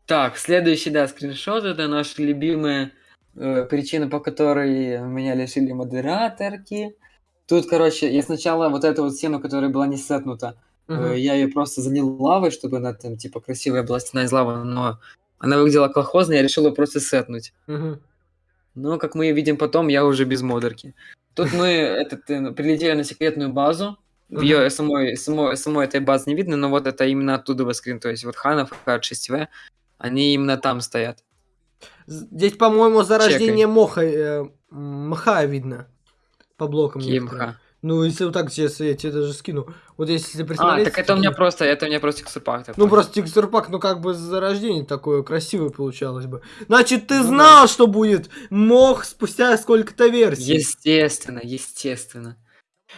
Так, следующий, да, скриншот. Это наши любимые э, причины, по которой меня лишили модераторки. Тут, короче, я сначала вот эту вот стену, которая была не сетнута, Мгм. я ее просто залил лавой, чтобы она там, типа, красивая была стена из лавы, но она выглядела колхозно, я решил ее просто сетнуть. Мгм. Но, как мы видим потом, я уже без модерки. Тут мы этот, э, прилетели на секретную базу. Мгм. Ее самой, самой, самой этой базы не видно, но вот это именно оттуда воскрин. То есть вот Ханов, Х6В, они именно там стоят. Здесь, по-моему, зарождение моха, э, мха видно. По блокам. некоторым. КМХ. Ну, если вот так сейчас я тебе даже скину. Вот если А, присмотреться... так это у меня просто, это у меня просто текстурпак. Ну, просто текстурпак, ну, как бы зарождение такое красивое получалось бы. Значит, ты Ну да. знал, что будет мох спустя сколько-то версий. Естественно, естественно.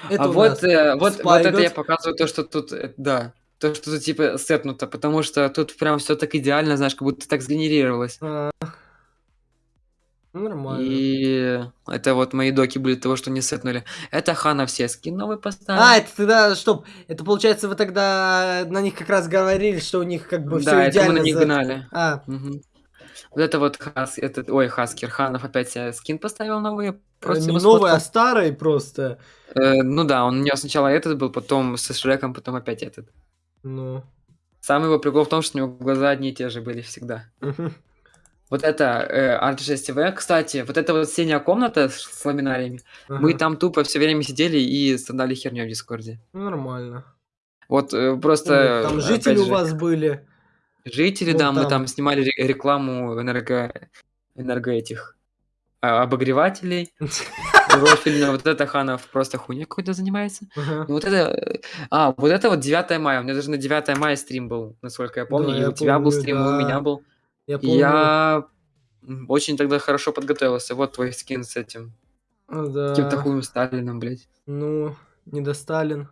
Это а вот, э, вот, вот это я показываю то, что тут, э, да, то, что тут типа сетнуто, потому что тут прям все так идеально, знаешь, как будто так сгенерировалось. А, Ну, нормально. И это вот мои доки были того, что не сетнули. Это Хана все скин новый поставил. А, это тогда, стоп, это получается вы тогда на них как раз говорили, что у них как бы все да, это мы идеально. на них за- гнали. А, Мгм. Вот это вот Хас, этот, ой, Хаскер, Ханов опять себе скин поставил новый. Просто не новый, а сфоткал. старый просто. Э, ну да, он у него сначала этот был, потом со Шреком, потом опять этот. Ну. Самый его прикол в том, что у него глаза одни и те же были всегда. Вот это э, R6V, кстати, вот эта вот синяя комната с, ламинариями, мы Ага. там тупо все время сидели и страдали херню в Дискорде. Ну, Нормально. Вот э, просто... Там опять жители у же, вас были. Жители, Вот да, мы там. там снимали ре- рекламу энерго... энерго этих а, обогревателей. Рофильно, вот это Ханов просто хуйня какой-то занимается. Ну вот это... э, А, вот это вот 9 мая. У меня даже на 9 мая стрим был, насколько я помню. Да, и я у тебя был стрим, и у да. меня был. Я помню. я очень тогда хорошо подготовился. Вот твой скин с этим. А, Да. Каким-то хуем Сталином, блядь. Ну, не до Сталин.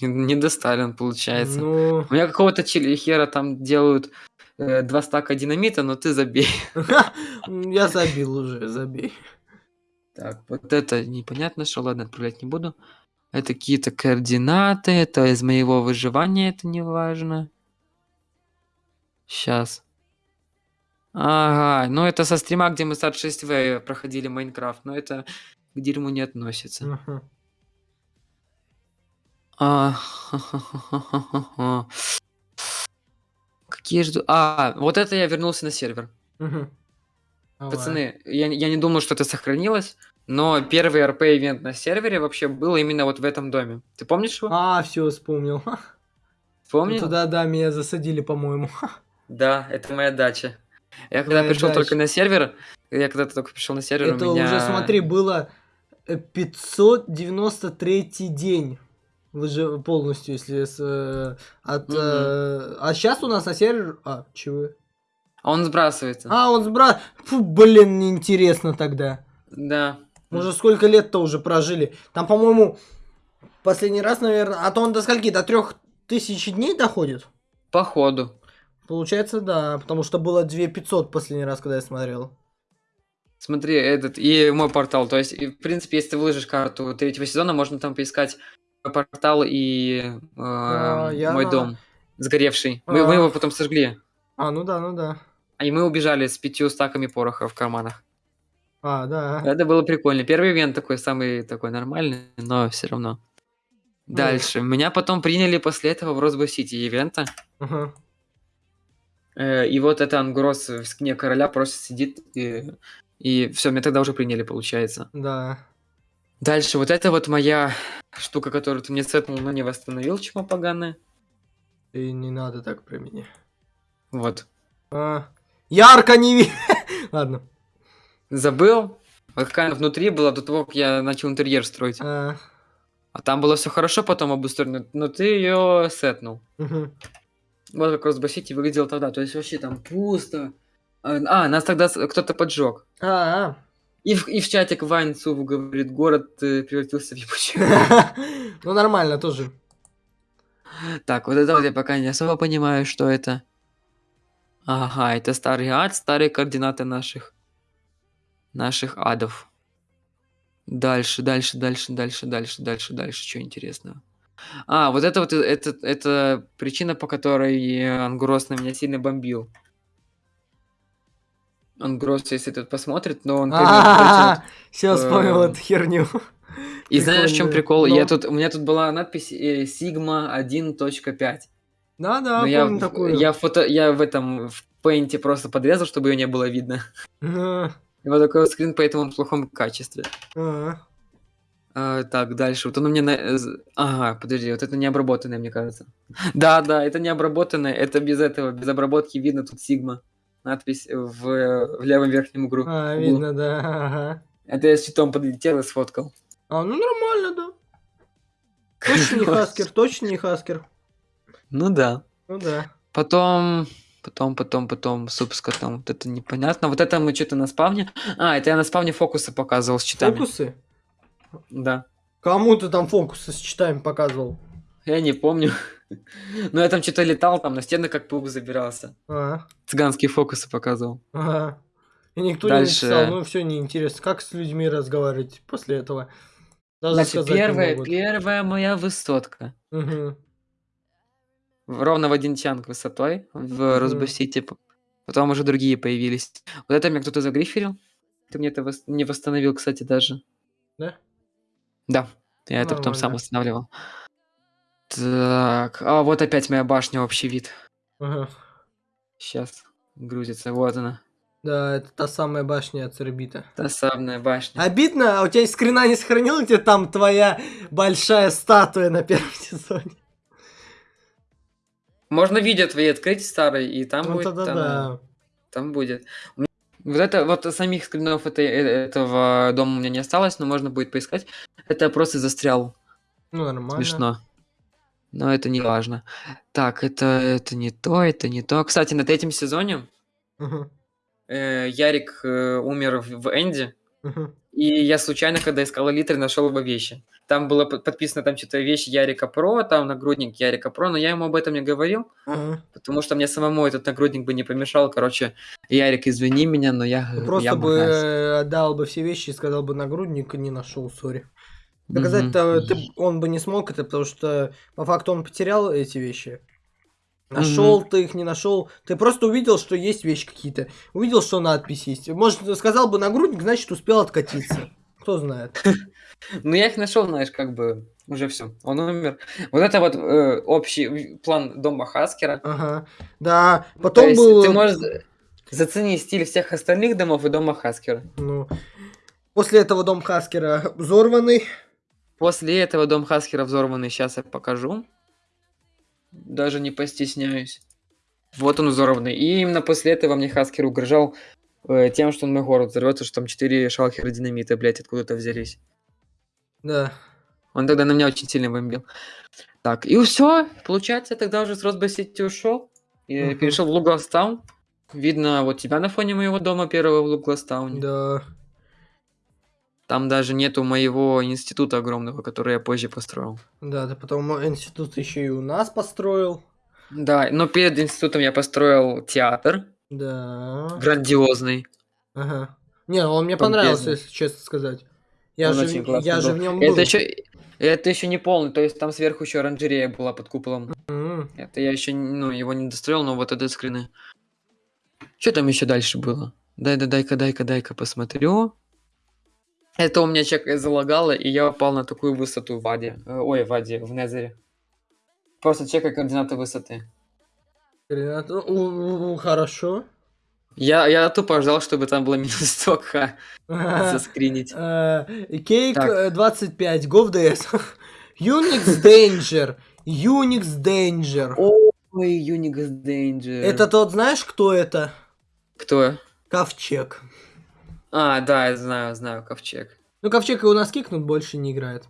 Не, не до Сталин, получается. Ну, У меня какого-то хера там делают э, два стака динамита, но ты забей. я забил уже, забей. Так, вот это непонятно, что, ладно, отправлять не буду. Это какие-то координаты, это из моего выживания, это не важно. Сейчас. Ага, ну это со стрима, где мы с 6В проходили Майнкрафт, но это к дерьму не относится. Ага. А. Какие же... А, вот это я вернулся на сервер. Давай. Пацаны, я, я не думал, что это сохранилось, но первый РП-ивент на сервере вообще был именно вот в этом доме. Ты помнишь его? А, все, вспомнил. Помнил? Туда, да, меня засадили, по-моему. Да, это моя дача. Я когда Твоя пришел дача. только на сервер, я когда только пришел на сервер, Это у меня... уже, смотри, было э, 593 день. Выжи полностью, если с, э, от... Мгм. э, а сейчас у нас на сервер... А, чего? А он сбрасывается. А, он сбра... Фу, блин, неинтересно тогда. Да. Мы уже сколько лет-то уже прожили. Там, по-моему, последний раз, наверное... А то он до скольки? До трех тысяч дней доходит? Походу. Получается, да. Потому что было 2500 последний раз, когда я смотрел. Смотри, этот, и мой портал. То есть, в принципе, если ты выложишь карту третьего сезона, можно там поискать мой портал и э, А, я мой дом сгоревший. Мы, мы А. его потом сожгли. А, ну да, ну да. А И мы убежали с пятью стаками пороха в карманах. А, да. Это было прикольно. Первый ивент такой, самый такой нормальный, но все равно. Дальше. Меня потом приняли после этого в Росбой Сити ивента. Ага. Э, И вот это Ангрос в скине короля просто сидит и, и все, меня тогда уже приняли, получается. Да. Дальше, вот это вот моя штука, которую ты мне сетнул, но не восстановил, чмо поганое. И не надо так про меня. Вот. А, ярко не ви... Ладно. Забыл. Вот какая она внутри была до того, как я начал интерьер строить. А, А там было все хорошо потом обустроено, но ты ее сетнул. мгм. Вот как Росбой Сити выглядел тогда. То есть вообще там пусто. А, а, нас тогда кто-то поджег. А, И в, и в чатик Вайнцу говорит, город э, превратился в ебучий. а. Ну нормально тоже. Так, вот это вот я пока не особо понимаю, что это. Ага, это старый ад, старые координаты наших наших адов. Дальше, дальше, дальше, дальше, дальше, дальше, дальше, что интересного. А, вот это вот, э, это, это причина, по которой э, Ангрос на меня сильно бомбил. Ангрос, если тут посмотрит, но он... Все, вспомнил эм, эту херню. И знаешь, в чем прикол? Я Ну. тут, у меня тут была надпись э, Sigma 1.5. Да-да, Но Ну, я, такую. я фото, я в этом в пейнте просто подрезал, чтобы ее не было видно. Вот такой скрин, поэтому он в плохом качестве. А. А, так, дальше. Вот он у меня... на- э, Ага, подожди, вот это не обработанное, мне кажется. Да, да, это не обработанное, это без этого, без обработки видно тут Sigma. Надпись в, в левом верхнем углу. А, видно, да. ага. Это я с щитом подлетел и сфоткал. А, ну нормально, да. Точно не хаскер, точно не хаскер. Ну да. Ну да. Потом, потом, потом, потом, суп с котом. Вот это непонятно. Вот это мы что-то на спавне. А, это я на спавне фокусы показывал с читами. Фокусы? Да. Кому ты там фокусы с читами показывал? Я не помню. Но я там что-то летал, там на стены как паук забирался. А, Цыганские фокусы показывал. ага. И никто Дальше. не написал, ну все неинтересно. Как с людьми разговаривать после этого? Даже Значит, первая, первая моя высотка. В- Ровно в один чанг высотой в Мгм. Росбосите. Потом уже другие появились. Вот это мне кто-то загриферил. Ты мне это вос- не восстановил, кстати, даже. Да? Да. Я это потом сам Нормально. восстанавливал. Так. А вот опять моя башня, общий вид. Ага. Сейчас грузится. Вот она. Да, это та самая башня от Цербита. Та самая башня. Обидно, а у тебя скрина не сохранил, где там твоя большая статуя на первом сезоне? Можно видео твои открыть старые, и там Ну будет. тогда там, да. Там будет. Вот это вот самих скринов этой, э, этого дома у меня не осталось, но можно будет поискать. Это просто застрял. Ну нормально. Смешно. Но это не важно. Так, это, это не то, это не то. Кстати, на третьем сезоне Мгм, э, Ярик э, умер в, в Энди. И я случайно, когда искал элитры, нашел его вещи. Там было под- подписано там что-то вещи Ярика Про, там нагрудник Ярика Про, но я ему об этом не говорил, Ага. потому что мне самому этот нагрудник бы не помешал. Короче, Ярик, извини меня, но я, Ну, э, Просто я бы махаюсь. э, отдал бы все вещи и сказал бы нагрудник, не нашел, сори. Доказать-то ты- он бы не смог это, потому что по факту он потерял эти вещи. Нашел ты их, не нашел. Ты просто увидел, что есть вещи какие-то. Увидел, что надпись есть. Может, сказал бы нагрудник, значит, успел откатиться. Кто знает. Ну, я их нашел, знаешь, как бы уже все. Он умер. Вот это вот э, общий план дома Хаскера. Ага. Да, То потом был... ты можешь за- заценить стиль всех остальных домов и дома Хаскера. Ну, после этого дом Хаскера взорванный. После этого дом Хаскера взорванный, сейчас я покажу. Даже не постесняюсь. Вот он взорванный. И именно после этого мне Хаскер угрожал э, тем, что он мой город взорвется, что там 4 шалхера динамита, блядь, откуда-то взялись. Да. Он тогда на меня очень сильно бомбил. Так, и все. Получается, тогда уже с Росбой Сити ушел. И Мгм. перешел в Лугластаун. Видно вот тебя на фоне моего дома первого в Лугластауне. Да. Там даже нету моего института огромного, который я позже построил. Да, ты потом институт еще и у нас построил. Да, но перед институтом я построил театр Да. грандиозный. Ага. Не, он мне Помпезный. понравился, если честно сказать. Я Он же, я же в нем был. Это еще, это еще не полный, то есть там сверху еще оранжерея была под куполом. М, Это я еще, ну, его не достроил, но вот это скрины. Что там еще дальше было? Дай, да, дай-ка, дай-ка, дай-ка посмотрю. Это у меня чек залагало, и я упал на такую высоту в Аде. Э, Ой, в Аде, в Незере. Просто чекай координаты высоты. Ренат, у- у- у, Хорошо. Я, я тупо ждал, чтобы там было минус 100к заскринить. Э, Кейк Так. э, 25, GovDS. Unix Danger. Unix Danger. Ой, Unix Danger. Это тот, знаешь, кто это? Кто? Ковчег. А, да, я знаю, знаю, ковчег. Ну, Ковчег его нас кикнут, больше не играет.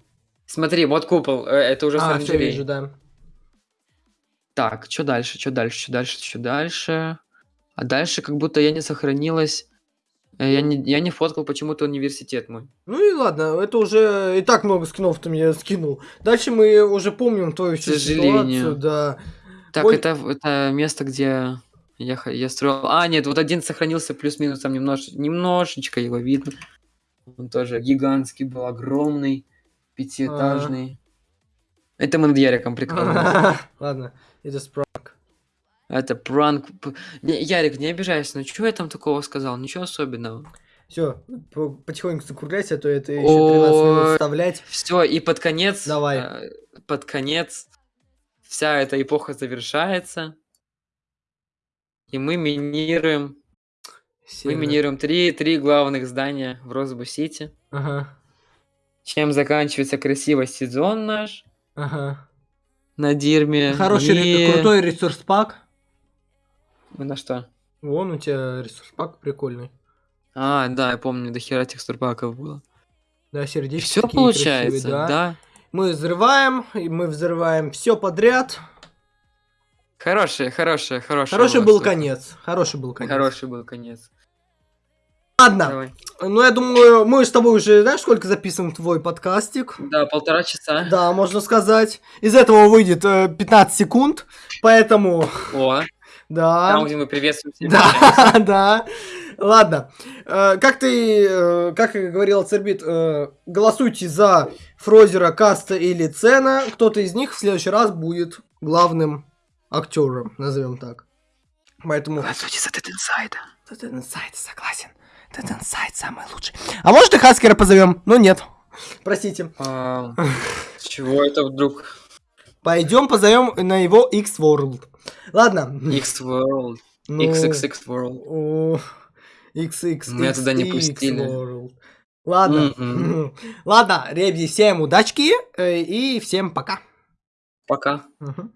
Смотри, вот купол, э, это уже А, все вижу, да. Так, что дальше, что дальше, что дальше, что дальше? А дальше как будто я не сохранилась. Э, Я не, я не фоткал почему-то университет мой. Ну и ладно, это уже и так много скинов ты мне скинул. Дальше мы уже помним твою сожалению. ситуацию, да. Так, Ой. это, это место, где я, я строил... А, нет, вот один сохранился плюс-минус, там немнож, немножечко его видно. Он тоже гигантский был, огромный, пятиэтажный. Это мы над Яриком прикалывались. Ладно, это спранк. Это пранк. Не, Ярик, не обижайся, ну что я там такого сказал? Ничего особенного. Все, потихоньку закругляйся, а то это еще 13 минут вставлять. Все, и под конец... Давай. э, под конец вся эта эпоха завершается. И мы минируем... Мы Серый. минируем три, три главных здания в Росбу-Сити. Ага, Чем заканчивается красиво сезон наш ага. на Дирме. Хороший, ре- и- крутой ресурс пак. На что? Вон у тебя ресурс пак прикольный. А, да, я помню, до хера текстурпаков было. Да, сердечки Все получается, красивые, да. Мы взрываем, и мы взрываем все подряд. Хороший, хороший, хороший. Хороший был конец. Хороший был конец. Хороший был конец. Ладно, Давай. ну я думаю, мы с тобой уже, знаешь, сколько записываем твой подкастик? Да, полтора часа. Да, можно сказать. Из этого выйдет э, 15 секунд, поэтому, О, да. там, где мы приветствуем всех. Да, да. Ладно. Э, Как ты, э, как говорил Цербит, э, голосуйте за Фрозера, Каста или Цена. Кто-то из них в следующий раз будет главным актером, назовем так. Поэтому... Голосуйте за Dead Inside. Dead Inside, согласен. Dead Inside самый лучший. А может и Хаскера позовем? Но нет. Простите. А, С чего это вдруг? Пойдем позовем на его X-World. Ладно. X-World. Ну, XXX World. о, XX. Меня туда не пустили. World. Ладно. Мгм. Ладно, ребзи, всем удачки э, и всем пока. Пока. Мгм.